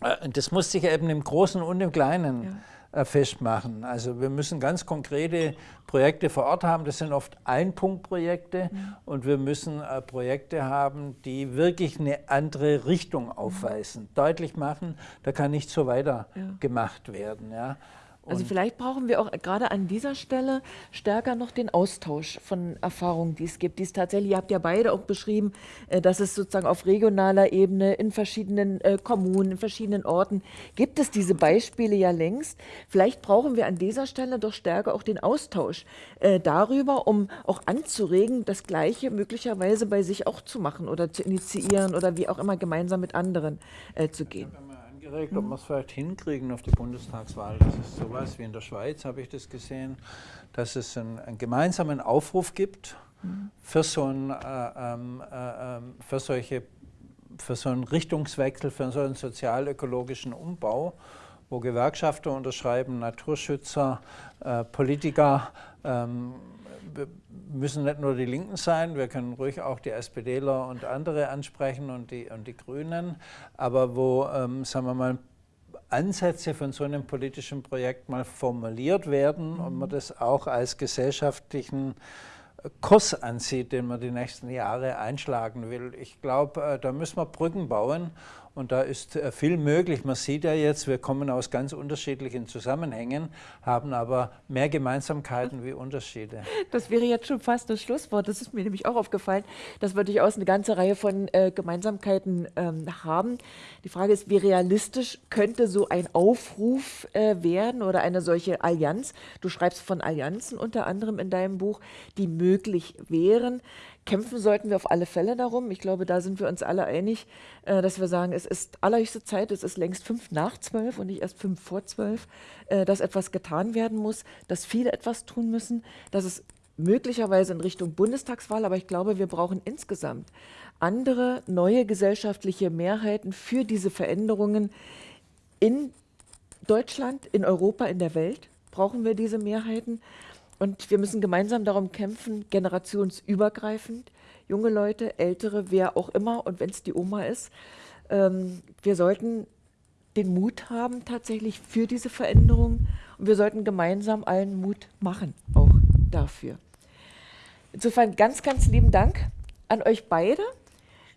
Äh, das muss sich eben im Großen und im Kleinen ja. Äh, festmachen. Also wir müssen ganz konkrete Projekte vor Ort haben. Das sind oft Einpunktprojekte mhm. und wir müssen äh, Projekte haben, die wirklich eine andere Richtung aufweisen, mhm. deutlich machen, da kann nicht so weiter ja. gemacht werden. Ja. Also vielleicht brauchen wir auch gerade an dieser Stelle stärker noch den Austausch von Erfahrungen, die es gibt. Die es tatsächlich, ihr habt ja beide auch beschrieben, äh, dass es sozusagen auf regionaler Ebene in verschiedenen äh, Kommunen, in verschiedenen Orten gibt es diese Beispiele ja längst. Vielleicht brauchen wir an dieser Stelle doch stärker auch den Austausch äh, darüber, um auch anzuregen, das Gleiche möglicherweise bei sich auch zu machen oder zu initiieren oder wie auch immer gemeinsam mit anderen zu gehen angeregt, ob wir es vielleicht hinkriegen auf die Bundestagswahl. Das ist sowas wie in der Schweiz, habe ich das gesehen, dass es einen, einen gemeinsamen Aufruf gibt für so, ein, äh, ähm, äh, ähm, für, solche, für so einen Richtungswechsel, für so einen sozial-ökologischen Umbau, wo Gewerkschafter unterschreiben, Naturschützer, äh, Politiker, ähm, müssen nicht nur die Linken sein, wir können ruhig auch die SPDler und andere ansprechen und die, und die Grünen, aber wo, ähm, sagen wir mal, Ansätze von so einem politischen Projekt mal formuliert werden mhm. und man das auch als gesellschaftlichen Kurs ansieht, den man die nächsten Jahre einschlagen will. Ich glaube, äh, da müssen wir Brücken bauen und da ist äh, viel möglich. Man sieht ja jetzt, wir kommen aus ganz unterschiedlichen Zusammenhängen, haben aber mehr Gemeinsamkeiten wie Unterschiede. Das wäre jetzt schon fast das Schlusswort. Das ist mir nämlich auch aufgefallen, dass wir durchaus eine ganze Reihe von äh, Gemeinsamkeiten ähm, haben. Die Frage ist, wie realistisch könnte so ein Aufruf äh, werden oder eine solche Allianz? Du schreibst von Allianzen unter anderem in deinem Buch, die möglich wären. Kämpfen sollten wir auf alle Fälle darum. Ich glaube, da sind wir uns alle einig, äh, dass wir sagen, es ist allerhöchste Zeit, es ist längst fünf nach zwölf und nicht erst fünf vor zwölf, äh, dass etwas getan werden muss, dass viele etwas tun müssen, dass es möglicherweise in Richtung Bundestagswahl, aber ich glaube, wir brauchen insgesamt andere neue gesellschaftliche Mehrheiten für diese Veränderungen in Deutschland, in Europa, in der Welt brauchen wir diese Mehrheiten. Und wir müssen gemeinsam darum kämpfen, generationsübergreifend, junge Leute, ältere, wer auch immer, und wenn es die Oma ist, ähm, wir sollten den Mut haben tatsächlich für diese Veränderung und wir sollten gemeinsam allen Mut machen, auch dafür. Insofern ganz, ganz lieben Dank an euch beide.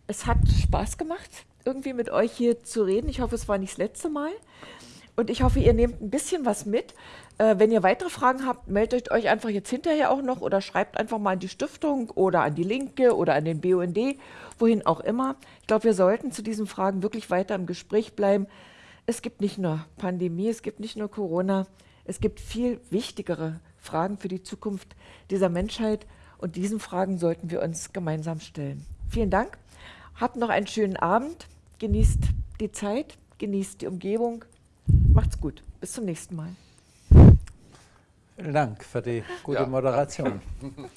Es hat Spaß gemacht, irgendwie mit euch hier zu reden. Ich hoffe, es war nicht das letzte Mal. Und ich hoffe, ihr nehmt ein bisschen was mit. Äh, wenn ihr weitere Fragen habt, meldet euch einfach jetzt hinterher auch noch oder schreibt einfach mal an die Stiftung oder an die Linke oder an den BUND, wohin auch immer. Ich glaube, wir sollten zu diesen Fragen wirklich weiter im Gespräch bleiben. Es gibt nicht nur Pandemie, es gibt nicht nur Corona, es gibt viel wichtigere Fragen für die Zukunft dieser Menschheit und diesen Fragen sollten wir uns gemeinsam stellen. Vielen Dank, habt noch einen schönen Abend, genießt die Zeit, genießt die Umgebung Macht's gut. Bis zum nächsten Mal. Vielen Dank für die gute ja, Moderation.